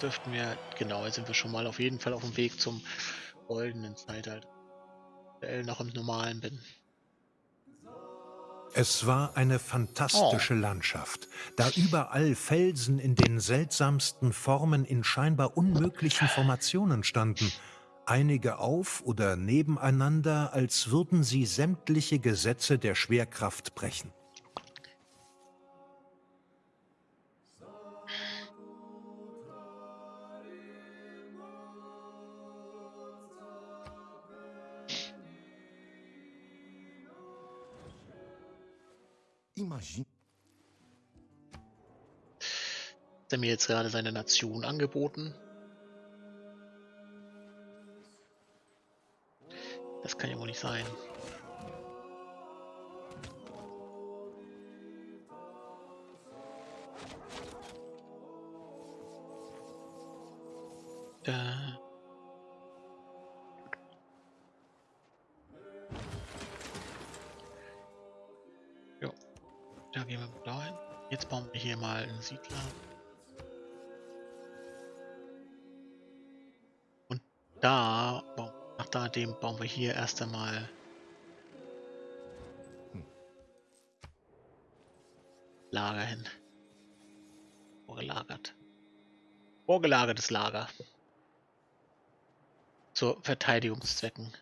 Jetzt. Dürften wir, genau, jetzt sind wir schon mal auf jeden Fall auf dem Weg zum goldenen Zeitalter. Aktuell noch im normalen bin. Es war eine fantastische Landschaft, da überall Felsen in den seltsamsten Formen in scheinbar unmöglichen Formationen standen, einige auf oder nebeneinander, als würden sie sämtliche Gesetze der Schwerkraft brechen. Imagine. Hat er mir jetzt gerade seine Nation angeboten? Das kann ja wohl nicht sein. Da. Da gehen wir blau hin. Jetzt bauen wir hier mal einen Siedler. Und da, nach da dem bauen wir hier erst einmal Lager hin. Vorgelagert. Vorgelagertes Lager. Zu Verteidigungszwecken.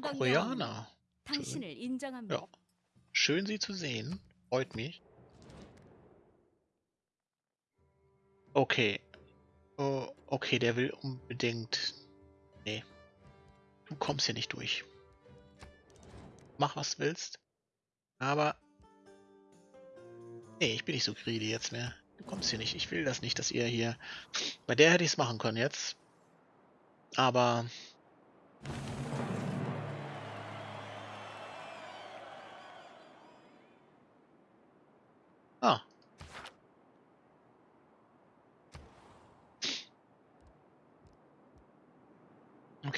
Koreaner. Schön. Ja. Schön, Sie zu sehen. Freut mich. Okay. Uh, okay, der will unbedingt... Nee. Du kommst hier nicht durch. Mach, was willst. Aber... Nee, ich bin nicht so greedy jetzt mehr. Du kommst hier nicht. Ich will das nicht, dass ihr hier... Bei der hätte ich es machen können jetzt. Aber...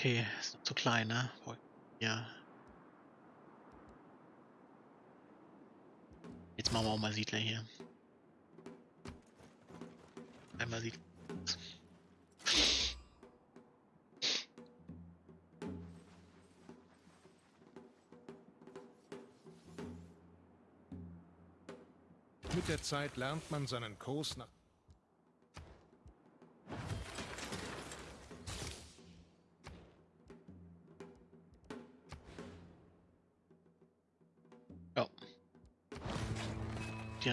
Okay, ist zu klein, ne? Ja. Jetzt machen wir auch mal Siedler hier. Einmal Siedler. Mit der Zeit lernt man seinen Kurs nach.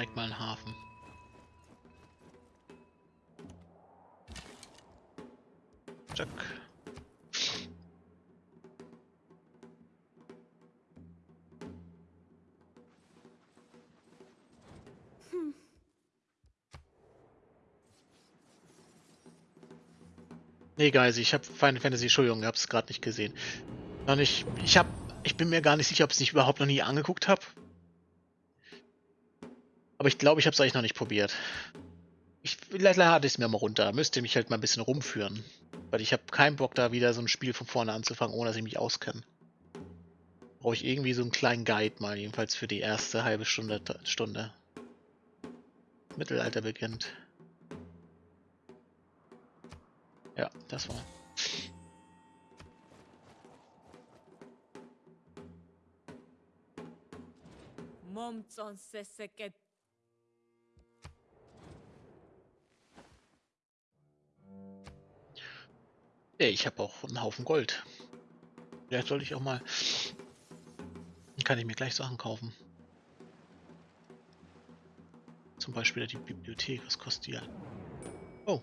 Direkt mal einen Hafen. Zack. Nee, Guys, ich habe Final Fantasy, Entschuldigung, ich hab's gerade nicht gesehen. Noch nicht, ich hab, ich bin mir gar nicht sicher, ob ich es nicht überhaupt noch nie angeguckt habe. Aber ich glaube, ich habe es eigentlich noch nicht probiert. Ich, lade es mir mal runter. Da müsst ihr mich halt mal ein bisschen rumführen. Weil ich habe keinen Bock, da wieder so ein Spiel von vorne anzufangen, ohne dass ich mich auskenne. Brauche ich irgendwie so einen kleinen Guide mal, jedenfalls für die erste halbe Stunde. Stunde. Mittelalter beginnt. Ja, das war. 몸전 Ey, ich habe auch einen Haufen Gold. Vielleicht sollte ich auch mal... Dann kann ich mir gleich Sachen kaufen. Zum Beispiel die Bibliothek, was kostet die ja? Oh.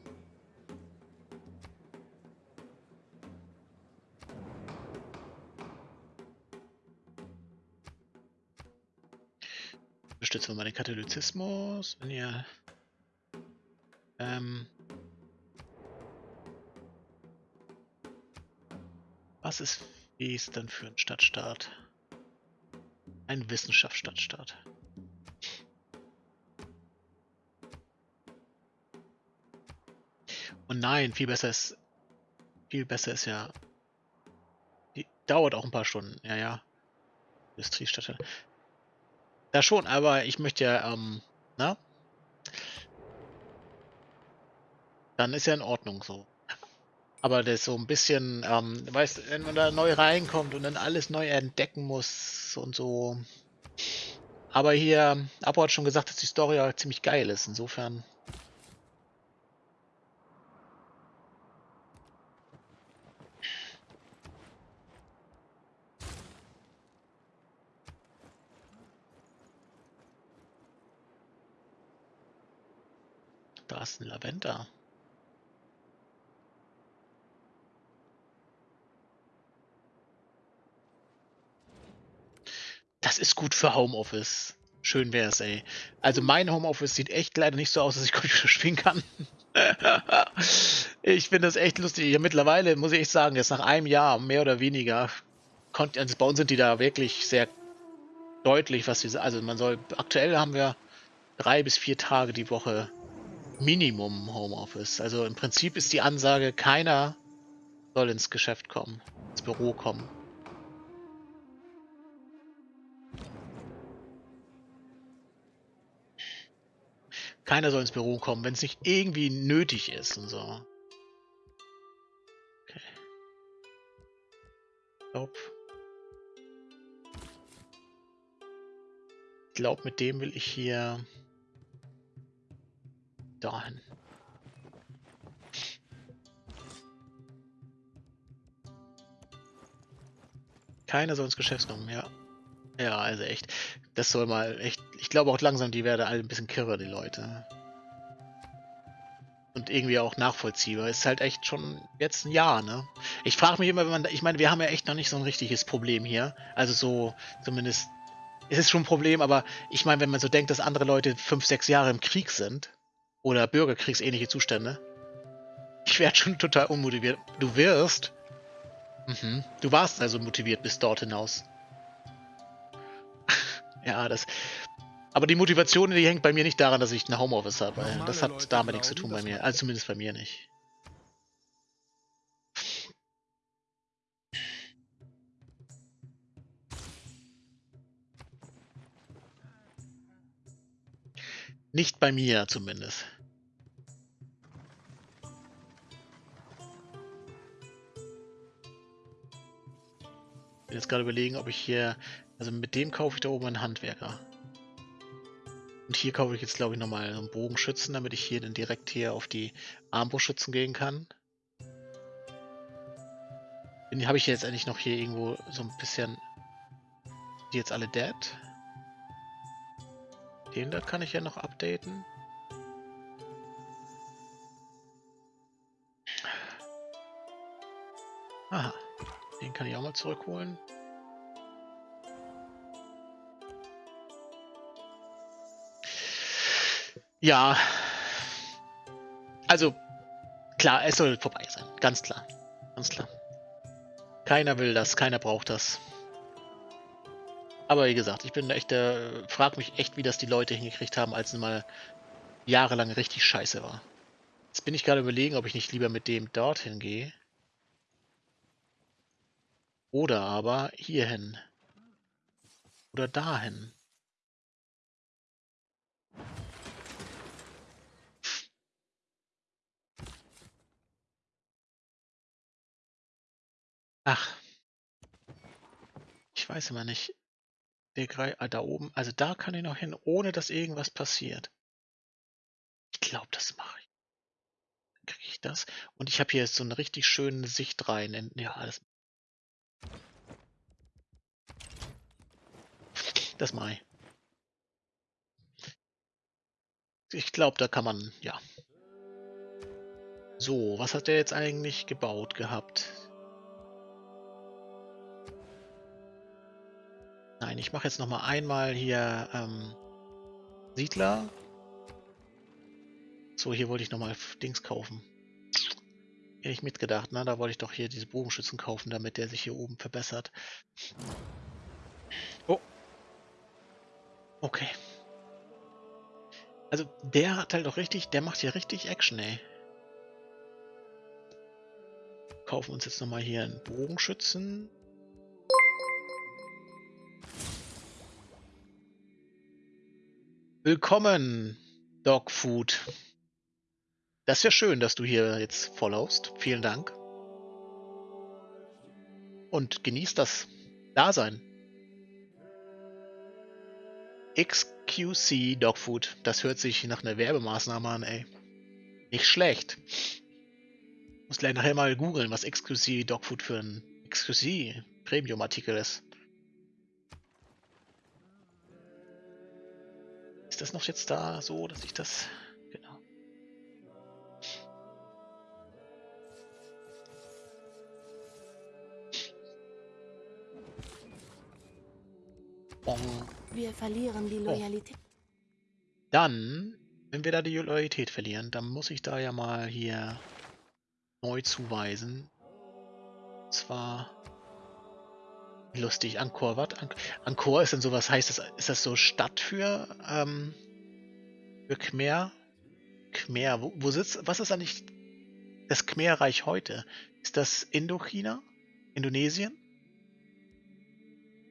Unterstützen wir mal den Katholizismus, wenn ihr ähm, Was ist Wesen für ein Stadtstaat? Ein Wissenschaftsstadtstaat. Und nein, viel besser ist. Viel besser ist ja. Die dauert auch ein paar Stunden. Ja, ja. Industriestadt. Da schon, aber ich möchte ja, ähm, na? Dann ist ja in Ordnung so. Aber das so ein bisschen, ähm, weißt wenn man da neu reinkommt und dann alles neu entdecken muss und so. Aber hier, Apo hat schon gesagt, dass die Story ja ziemlich geil ist, insofern. Da ist ein Lavender. Ist gut für Homeoffice. Schön wär's, ey. Also mein Homeoffice sieht echt leider nicht so aus, dass ich Computer [LAUGHS] spielen kann. ich finde das echt lustig. Ja, mittlerweile muss ich echt sagen, jetzt nach einem Jahr, mehr oder weniger, also bei uns sind die da wirklich sehr deutlich, was sie, also man soll, aktuell haben wir drei bis vier Tage die Woche Minimum Homeoffice. Also im Prinzip ist die Ansage, keiner soll ins Geschäft kommen, ins Büro kommen. Keiner soll ins Büro kommen, wenn es nicht irgendwie nötig ist und so. Okay. Glaub. Ich glaube, mit dem will ich hier dahin. Keiner soll ins Geschäft kommen, ja. Ja, also echt. Das soll mal echt. Ich glaube auch langsam, die werden alle ein bisschen kirre, die Leute. Und irgendwie auch nachvollziehbar. Ist halt echt schon jetzt ein Jahr, ne? Ich frage mich immer, wenn man. Ich meine, wir haben ja echt noch nicht so ein richtiges Problem hier. Also so, zumindest. Es ist schon ein Problem, aber ich meine, wenn man so denkt, dass andere Leute fünf, sechs Jahre im Krieg sind oder bürgerkriegsähnliche Zustände, ich werde schon total unmotiviert. Du wirst. Mhm. Du warst also motiviert bis dort hinaus. Ja, das. Aber die Motivation, die hängt bei mir nicht daran, dass ich ein Homeoffice habe. Das hat Leute damit nichts zu tun bei mir. Also zumindest bei mir nicht. Nicht bei mir zumindest. Ich bin jetzt gerade überlegen, ob ich hier also mit dem kaufe ich da oben einen Handwerker. Und hier kaufe ich jetzt, glaube ich, nochmal einen Bogenschützen, damit ich hier dann direkt hier auf die Armbrustschützen gehen kann. Den habe ich jetzt eigentlich noch hier irgendwo so ein bisschen... Die jetzt alle dead. Den da kann ich ja noch updaten. Aha. Den kann ich auch mal zurückholen. Ja. Also, klar, es soll vorbei sein. Ganz klar. Ganz klar. Keiner will das, keiner braucht das. Aber wie gesagt, ich bin echt, äh, frag mich echt, wie das die Leute hingekriegt haben, als es mal jahrelang richtig scheiße war. Jetzt bin ich gerade überlegen, ob ich nicht lieber mit dem dorthin gehe. Oder aber hierhin. Oder dahin. Ach. Ich weiß immer nicht. Der Grei, ah, da oben, also da kann ich noch hin, ohne dass irgendwas passiert. Ich glaube, das mache ich. Kriege ich das? Und ich habe hier jetzt so eine richtig schöne Sicht rein. In, ja, das. Das mache ich. Ich glaube, da kann man, ja. So, was hat der jetzt eigentlich gebaut gehabt? Nein, ich mache jetzt noch mal einmal hier ähm, Siedler. So, hier wollte ich noch mal Dings kaufen. Hätte ich mitgedacht, ne? Da wollte ich doch hier diese Bogenschützen kaufen, damit der sich hier oben verbessert. Oh. Okay. Also, der hat halt auch richtig, der macht hier richtig Action, ey. Kaufen uns jetzt nochmal hier einen Bogenschützen. Willkommen, Dogfood. Das ist ja schön, dass du hier jetzt followst. Vielen Dank. Und genieß das Dasein. XQC Dogfood. Das hört sich nach einer Werbemaßnahme an, ey. Nicht schlecht. Muss gleich nachher mal googeln, was XQC Dogfood für ein XQC Premium-Artikel ist. Ist das noch jetzt da so, dass ich das... Genau. Bong. Wir verlieren die Oh. Loyalität. Dann, wenn wir da die Loyalität verlieren, dann muss ich da ja mal hier neu zuweisen. Und zwar lustig, Angkor, was? An Angkor ist denn sowas, heißt das, ist das so Stadt für, ähm, für Khmer? Khmer, wo, wo sitzt, was ist eigentlich das Khmerreich heute? Ist das Indochina? Indonesien?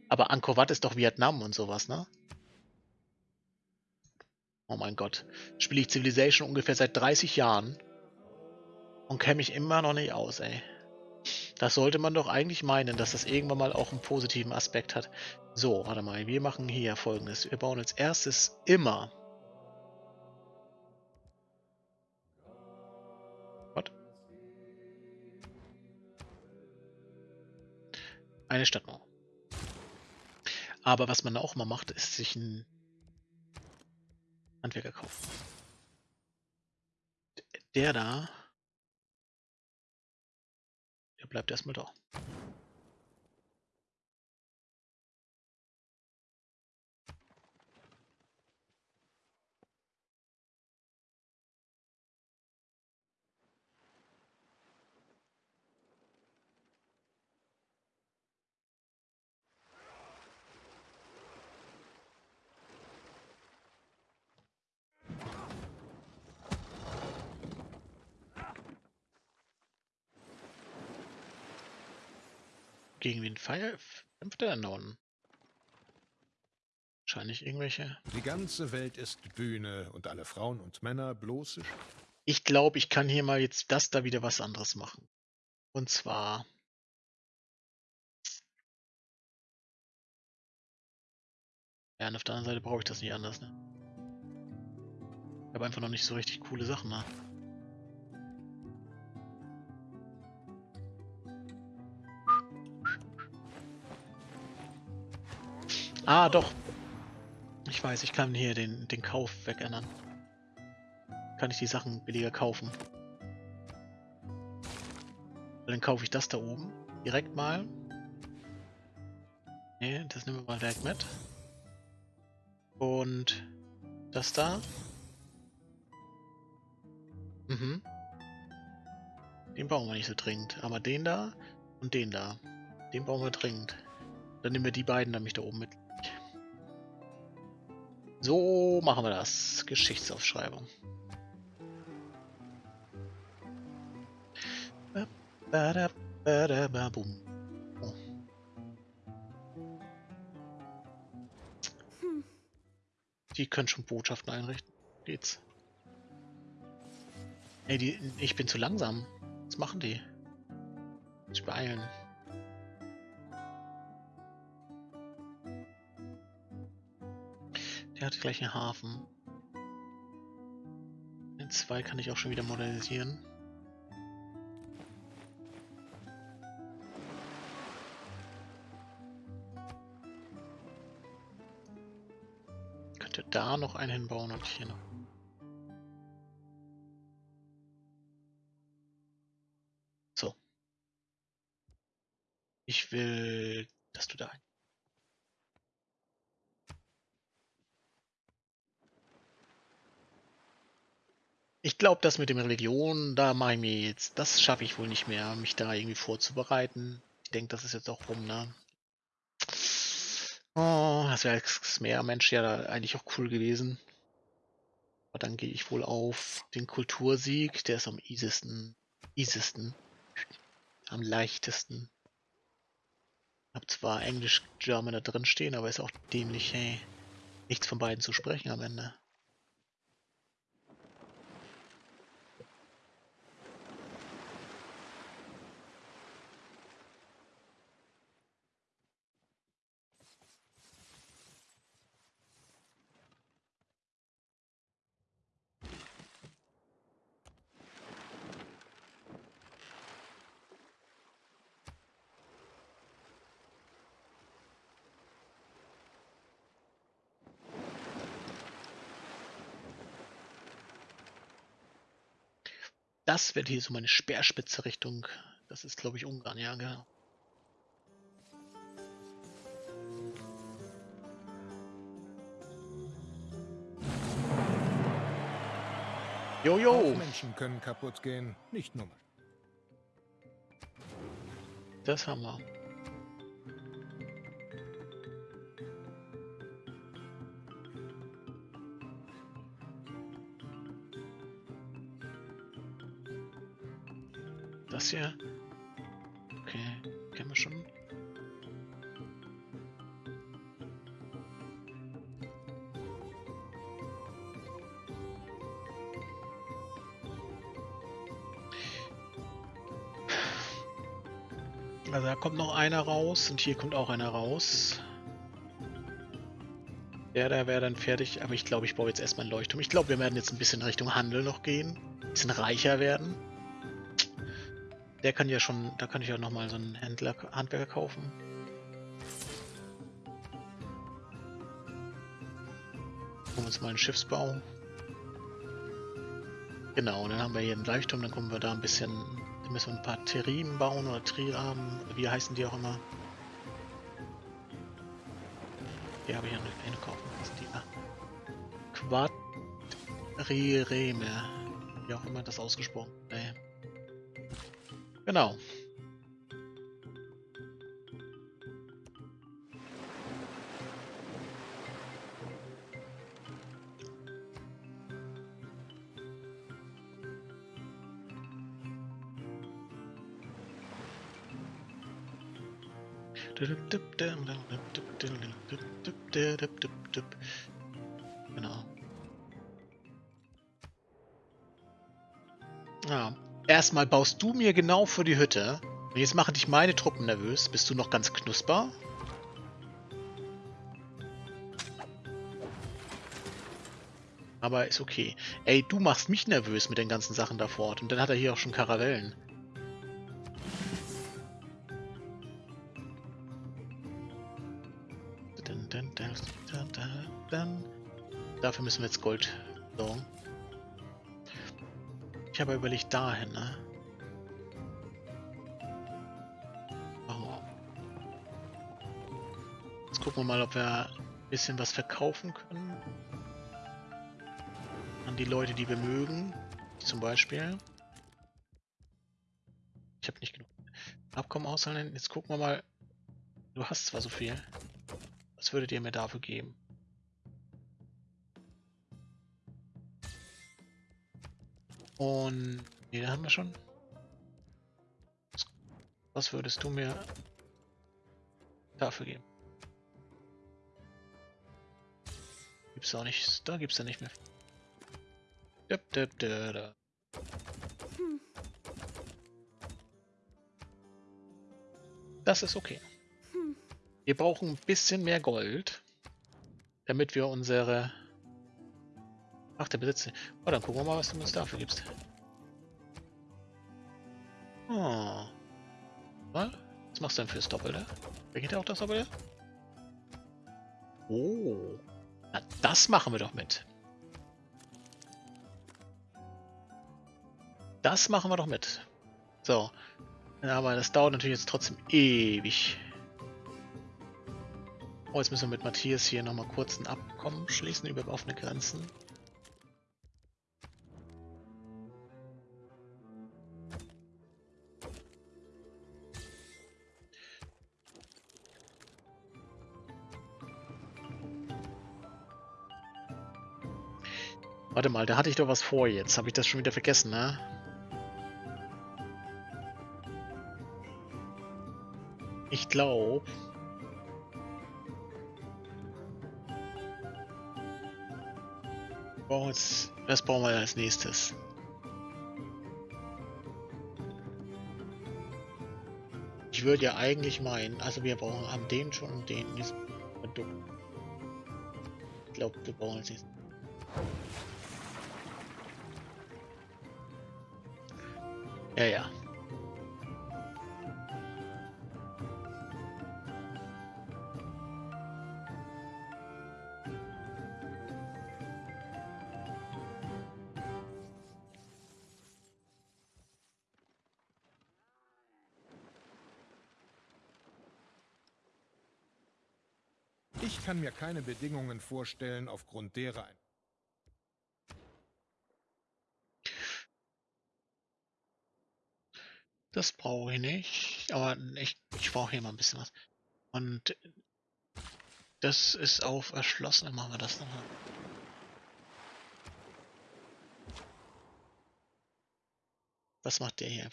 Aber Angkor Wat ist doch Vietnam und sowas, ne? Oh mein Gott. Spiele ich Civilization ungefähr seit 30 Jahren und kenne mich immer noch nicht aus, ey. Das sollte man doch eigentlich meinen, dass das irgendwann mal auch einen positiven Aspekt hat. So, warte mal, wir machen hier folgendes. Wir bauen als erstes immer. What? Eine Stadtmauer. Aber was man auch mal macht, ist sich ein Handwerker kaufen. Der da, bleibt erstmal da. Gegen wen kämpft er denn da unten? Wahrscheinlich irgendwelche. Die ganze Welt ist Bühne und alle Frauen und Männer bloße Ich glaube, ich kann hier mal jetzt das da wieder was anderes machen. Und zwar. Ja, und auf der anderen Seite brauche ich das nicht anders, ne? Ich habe einfach noch nicht so richtig coole Sachen, ne? Ah, doch. Ich weiß, ich kann hier den, den Kauf wegändern. Kann ich die Sachen billiger kaufen. Dann kaufe ich das da oben. Direkt mal. Ne, das nehmen wir mal direkt mit. Und das da. Mhm. Den brauchen wir nicht so dringend. Aber den da und den da. Den brauchen wir dringend. Dann nehmen wir die beiden nämlich da oben mit. So machen wir das. Geschichtsaufschreibung. Oh. Die können schon Botschaften einrichten. Geht's. Ey, die, ich bin zu langsam. Was machen die? Sich beeilen. Der hat gleich einen Hafen. Den 2 kann ich auch schon wieder modernisieren. Könnte da noch einen hinbauen und hier noch. So. Ich will, dass du da ein. Glaube, das mit dem Religion, da mache ich mir jetzt, das schaffe ich wohl nicht mehr, mich da irgendwie vorzubereiten. Ich denke, das ist jetzt auch rum, ne? Oh, das wäre als Meermensch ja da eigentlich auch cool gewesen. Aber dann gehe ich wohl auf den Kultursieg, der ist am easiesten, easiesten, am leichtesten. Hab zwar Englisch, German da drin stehen, aber ist auch dämlich, hey, nichts von beiden zu sprechen am Ende. Das wird hier so meine Speerspitze Richtung. Das ist, glaube ich, Ungarn, ja, genau. Jojo! Menschen können kaputt gehen, nicht nur Maschinen. Das haben wir. Das hier. Okay, kennen wir schon. Also da kommt noch einer raus und hier kommt auch einer raus. Der da wäre dann fertig, aber ich glaube, ich baue jetzt erstmal einen Leuchtturm. Ich glaube, wir werden jetzt ein bisschen Richtung Handel noch gehen. Ein bisschen reicher werden. Der kann ja schon, da kann ich ja nochmal so einen Händler, Handwerker kaufen. Holen uns mal einen Schiffsbau. Genau, und dann haben wir hier einen Leuchtturm, dann kommen wir da ein bisschen, dann müssen wir ein paar Terrinen bauen oder Trirahmen, wie heißen die auch immer. Hier habe ich ja eine kaufen. Was die da? Quadrireme. Wie auch immer das ausgesprochen. Nee. Genau. Genau. Erstmal baust du mir genau für die Hütte. Und jetzt machen dich meine Truppen nervös. Bist du noch ganz knusper? Aber ist okay. Ey, du machst mich nervös mit den ganzen Sachen da fort. Und dann hat er hier auch schon Karavellen. Dafür müssen wir jetzt Gold sorgen. Ich habe überlegt dahin, ne? Wir. Jetzt gucken wir mal, ob wir ein bisschen was verkaufen können. An die Leute, die wir mögen. Zum Beispiel. Ich habe nicht genug. Abkommen aushandeln. Jetzt gucken wir mal. Du hast zwar so viel. Was würdet ihr mir dafür geben? Und nee, da haben wir schon. Was würdest du mir dafür geben? Gibt's auch nicht. Da gibt's ja nicht mehr. Dip, dip, dip, dip. Das ist okay. Wir brauchen ein bisschen mehr Gold. Damit wir unsere... Ach, der Besitzer. Oh, dann gucken wir mal, was du uns dafür gibst. Oh. Was? Was machst du denn fürs Doppelte? Geht ja auch das Doppelte? Oh. Na, das machen wir doch mit. Das machen wir doch mit. So. Aber das dauert natürlich jetzt trotzdem ewig. Oh, jetzt müssen wir mit Matthias hier nochmal kurz ein Abkommen schließen über offene Grenzen. Warte mal, da hatte ich doch was vor jetzt. Habe ich das schon wieder vergessen, ne? Ich glaube... Das brauchen wir als nächstes. Ich würde ja eigentlich meinen, also wir brauchen haben den schon und den Produkt. Ich glaube, wir brauchen als nächstes. Ja, ja. Ich kann mir keine Bedingungen vorstellen, aufgrund derer ein Das brauche ich nicht, aber ich, ich brauche hier mal ein bisschen was. Und das ist auf erschlossen, dann machen wir das nochmal. Was macht der hier?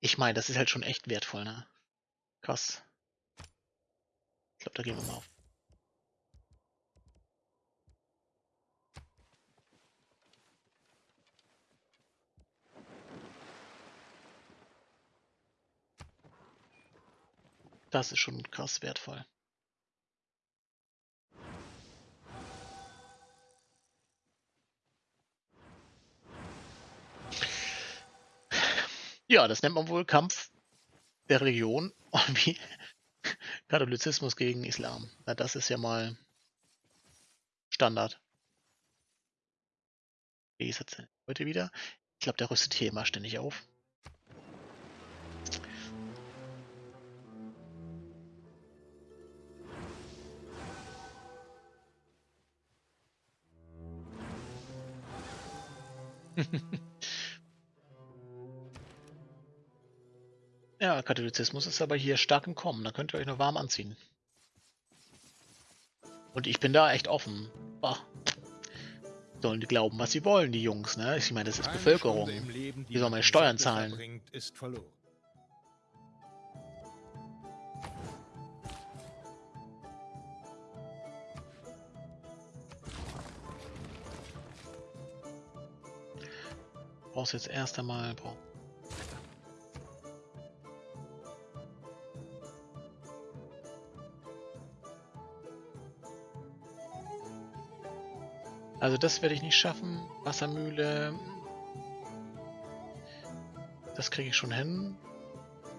Ich meine, das ist halt schon echt wertvoll, ne? Krass. Ich glaube, da gehen wir mal auf. Das ist schon krass wertvoll. Ja, das nennt man wohl Kampf der Region [LAUGHS] wie Katholizismus gegen Islam. Na, das ist ja mal Standard. Wie ist das heute wieder? Ich glaube, der rüstet hier immer ständig auf. [LAUGHS] ja, Katholizismus ist aber hier stark im Kommen. Da könnt ihr euch nur warm anziehen. Und ich bin da echt offen. Bah. Sollen die glauben, was sie wollen, die Jungs, ne? Ich meine, das ist Bevölkerung. Die sollen meine Steuern zahlen. Ist verloren. Brauchst jetzt erst einmal... Also das werde ich nicht schaffen. Wassermühle. Das kriege ich schon hin.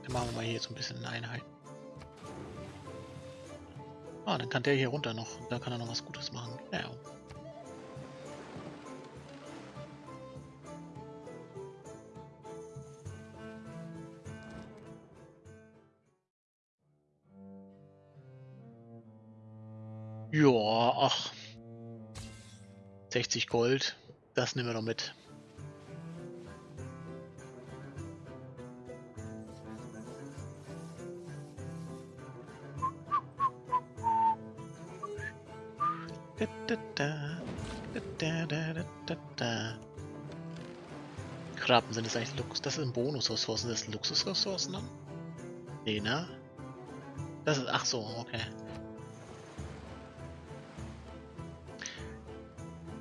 Dann machen wir mal hier jetzt ein bisschen Einheit. Ah, dann kann der hier runter noch. Da kann er noch was Gutes machen. Ja, ach. 60 Gold, das nehmen wir noch mit. Krabben sind das eigentlich Luxus. Das sind Bonusressourcen. Das sind Luxusressourcen dann? Nee, ne? Das ist. Ach so, okay.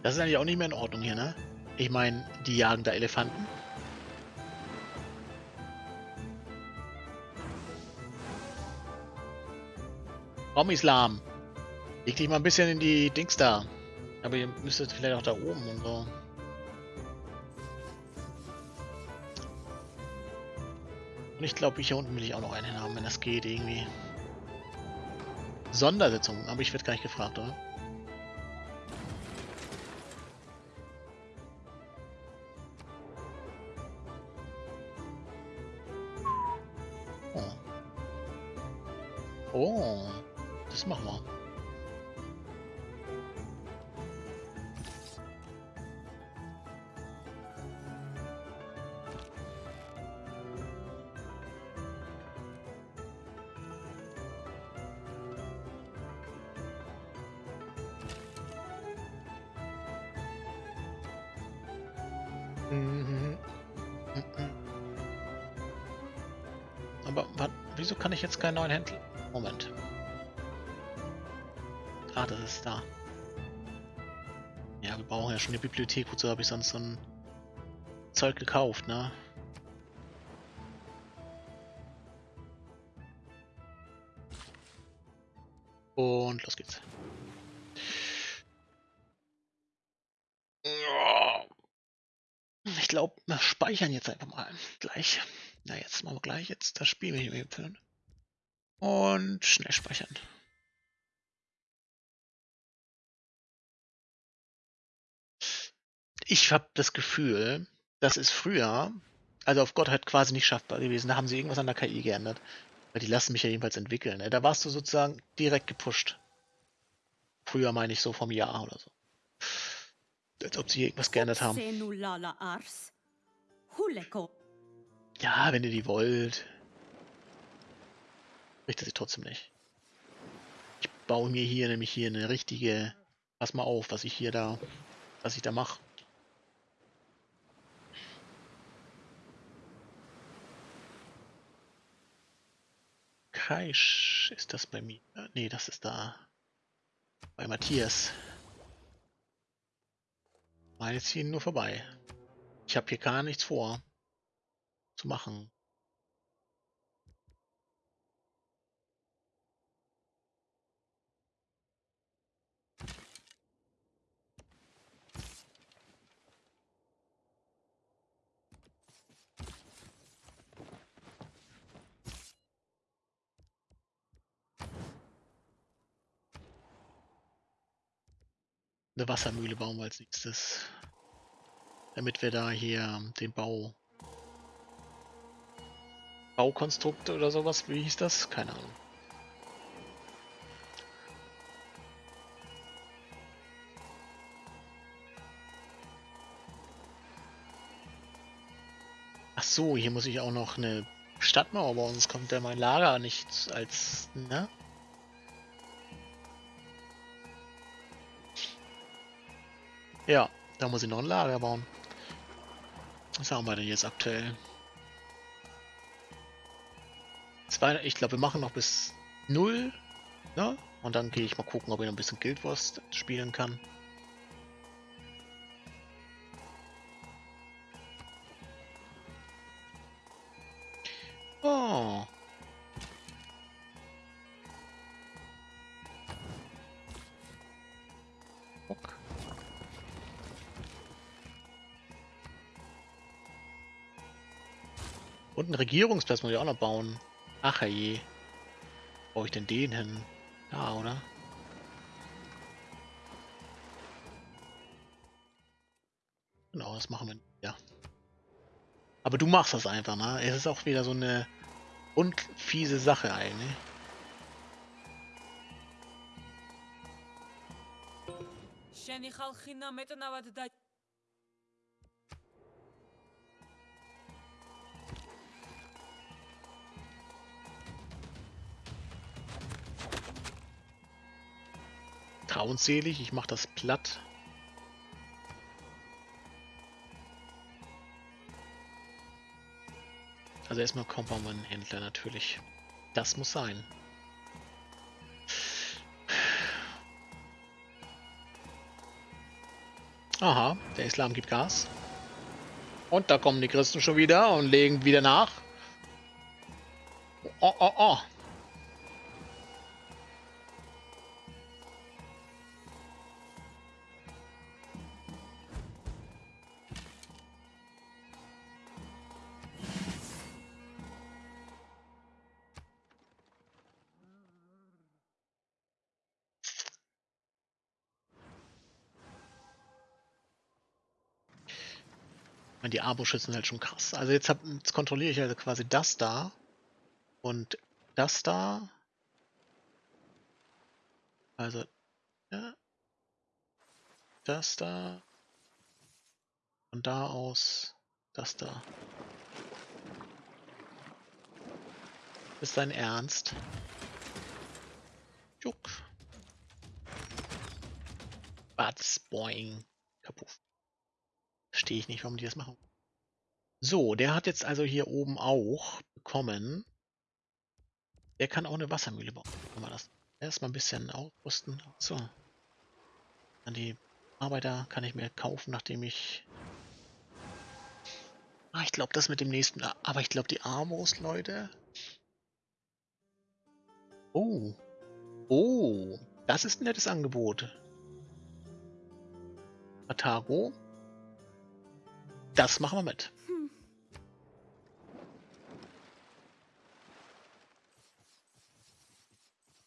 Das ist eigentlich auch nicht mehr in Ordnung hier, ne? Ich meine, die jagen da Elefanten. Komm, Islam. Leg dich mal ein bisschen in die Dings da. Aber ihr müsstet vielleicht auch da oben und so. Und ich glaube, hier unten will ich auch noch einen haben, wenn das geht irgendwie. Sondersitzung, aber ich werde gar nicht gefragt, oder? Aber wat, wieso kann ich jetzt keinen neuen Händler? Moment. Ah, das ist da. Ja, wir brauchen ja schon eine Bibliothek, wozu habe ich sonst so ein Zeug gekauft, ne? Und los geht's. Speichern jetzt einfach mal gleich. Na, jetzt machen wir gleich jetzt das Spiel mit dem Film. Und schnell speichern. Ich habe das Gefühl, das ist früher, also auf Gott halt quasi nicht schaffbar gewesen. Da haben sie irgendwas an der KI geändert. Weil die lassen mich ja jedenfalls entwickeln. Ne? Da warst du sozusagen direkt gepusht. Früher meine ich so vom Jahr oder so. Als ob sie irgendwas geändert haben. Huleko. Ja, wenn ihr die wollt. Richtet sie trotzdem nicht. Ich baue mir hier nämlich hier eine richtige. Pass mal auf, was ich hier da. Was ich da mache. Kaisch ist das bei mir. Nee, das ist da. Bei Matthias. Meine ziehen nur vorbei. Ich habe hier gar nichts vor zu machen. Eine Wassermühle bauen wir als nächstes. Damit wir da hier den Bau Baukonstrukt oder sowas, wie hieß das? Keine Ahnung. Ach so, hier muss ich auch noch eine Stadtmauer bauen, sonst kommt ja mein Lager nicht als, ne? Ja, da muss ich noch ein Lager bauen. Was haben wir denn jetzt aktuell? Zwei, ich glaube, wir machen noch bis 0. Ne? Und dann gehe ich mal gucken, ob ich noch ein bisschen Guild Wars spielen kann. Oh. Und einen Regierungsplatz muss ich auch noch bauen. Ach je. Brauche ich denn den hin? Da, oder? Genau, das machen wir. Ja. Aber du machst das einfach, ne? Es ist auch wieder so eine unfiese Sache eigentlich. שאני אוכל חינם את הנאווה Trauenselig, ich mach das platt. Also erstmal Compound-Händler natürlich. Das muss sein. Aha, der Islam gibt Gas. Und da kommen die Christen schon wieder und legen wieder nach. Oh, oh, oh. Sind halt schon krass. Also jetzt, hab, jetzt kontrolliere ich also quasi das da und das da. Also, ja, das da von da aus das da. Ist dein Ernst? Juck. Batz, boing. Kaputt. Verstehe ich nicht, warum die das machen. So, der hat jetzt also hier oben auch bekommen. Der kann auch eine Wassermühle bauen. Kann man das erstmal ein bisschen aufrüsten. So. Dann die Arbeiter kann ich mir kaufen, nachdem ich... Ah, ich glaube, das mit dem nächsten... Aber ich glaube, die Armos, Leute... Oh. Oh. Das ist ein nettes Angebot. Atago. Das machen wir mit.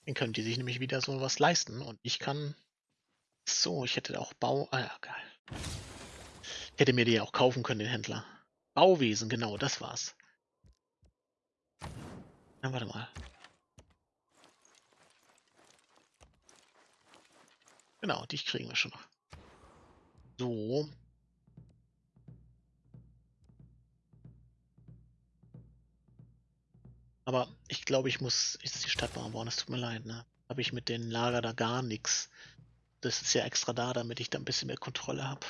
Dann können die sich nämlich wieder so was leisten und ich kann... So, ich hätte auch Bau... Ah ja, geil. Hätte mir die auch kaufen können, den Händler. Bauwesen, genau, das war's. Na, warte mal. Genau, die kriegen wir schon. So. Aber ich glaube, ich muss jetzt die Stadt bauen. Es tut mir leid, ne? Habe ich mit den Lager da gar nichts. Das ist ja extra da, damit ich da ein bisschen mehr Kontrolle habe.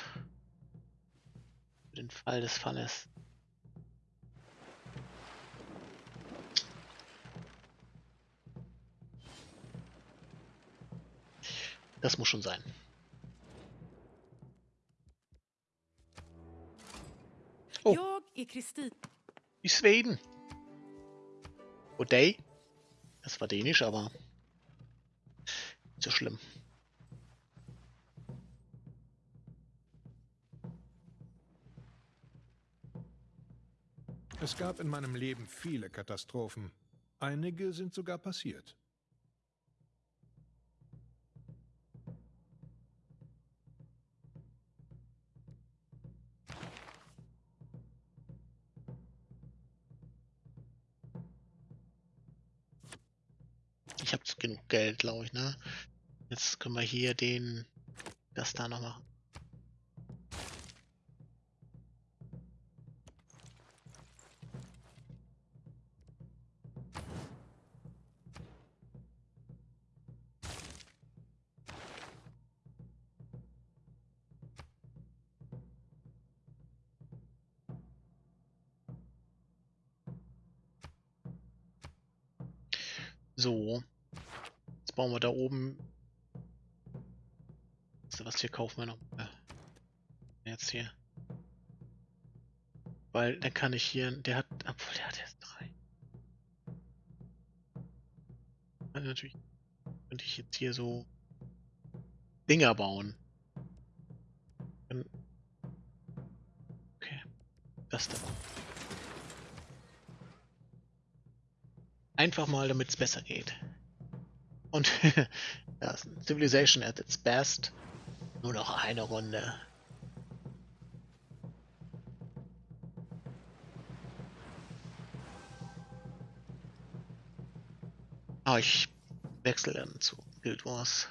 Für den Fall des Falles. Das muss schon sein. Oh. Kristin. Die Schweden. Goddag. Das war dänisch, aber nicht so schlimm. Es gab in meinem Leben viele Katastrophen. Einige sind sogar passiert. Genug Geld, glaube ich, ne? Jetzt können wir hier den, das da noch machen. So. Jetzt bauen wir da oben. Was hier kaufen wir noch? Jetzt hier. Weil dann kann ich hier. Der hat. Obwohl, der hat jetzt drei. Also natürlich könnte ich jetzt hier so Dinger bauen. Okay. Das da. Einfach mal, damit es besser geht. Und [LAUGHS] ja, Civilization at its best. Nur noch eine Runde. Aber ich wechsle dann zu Guild Wars.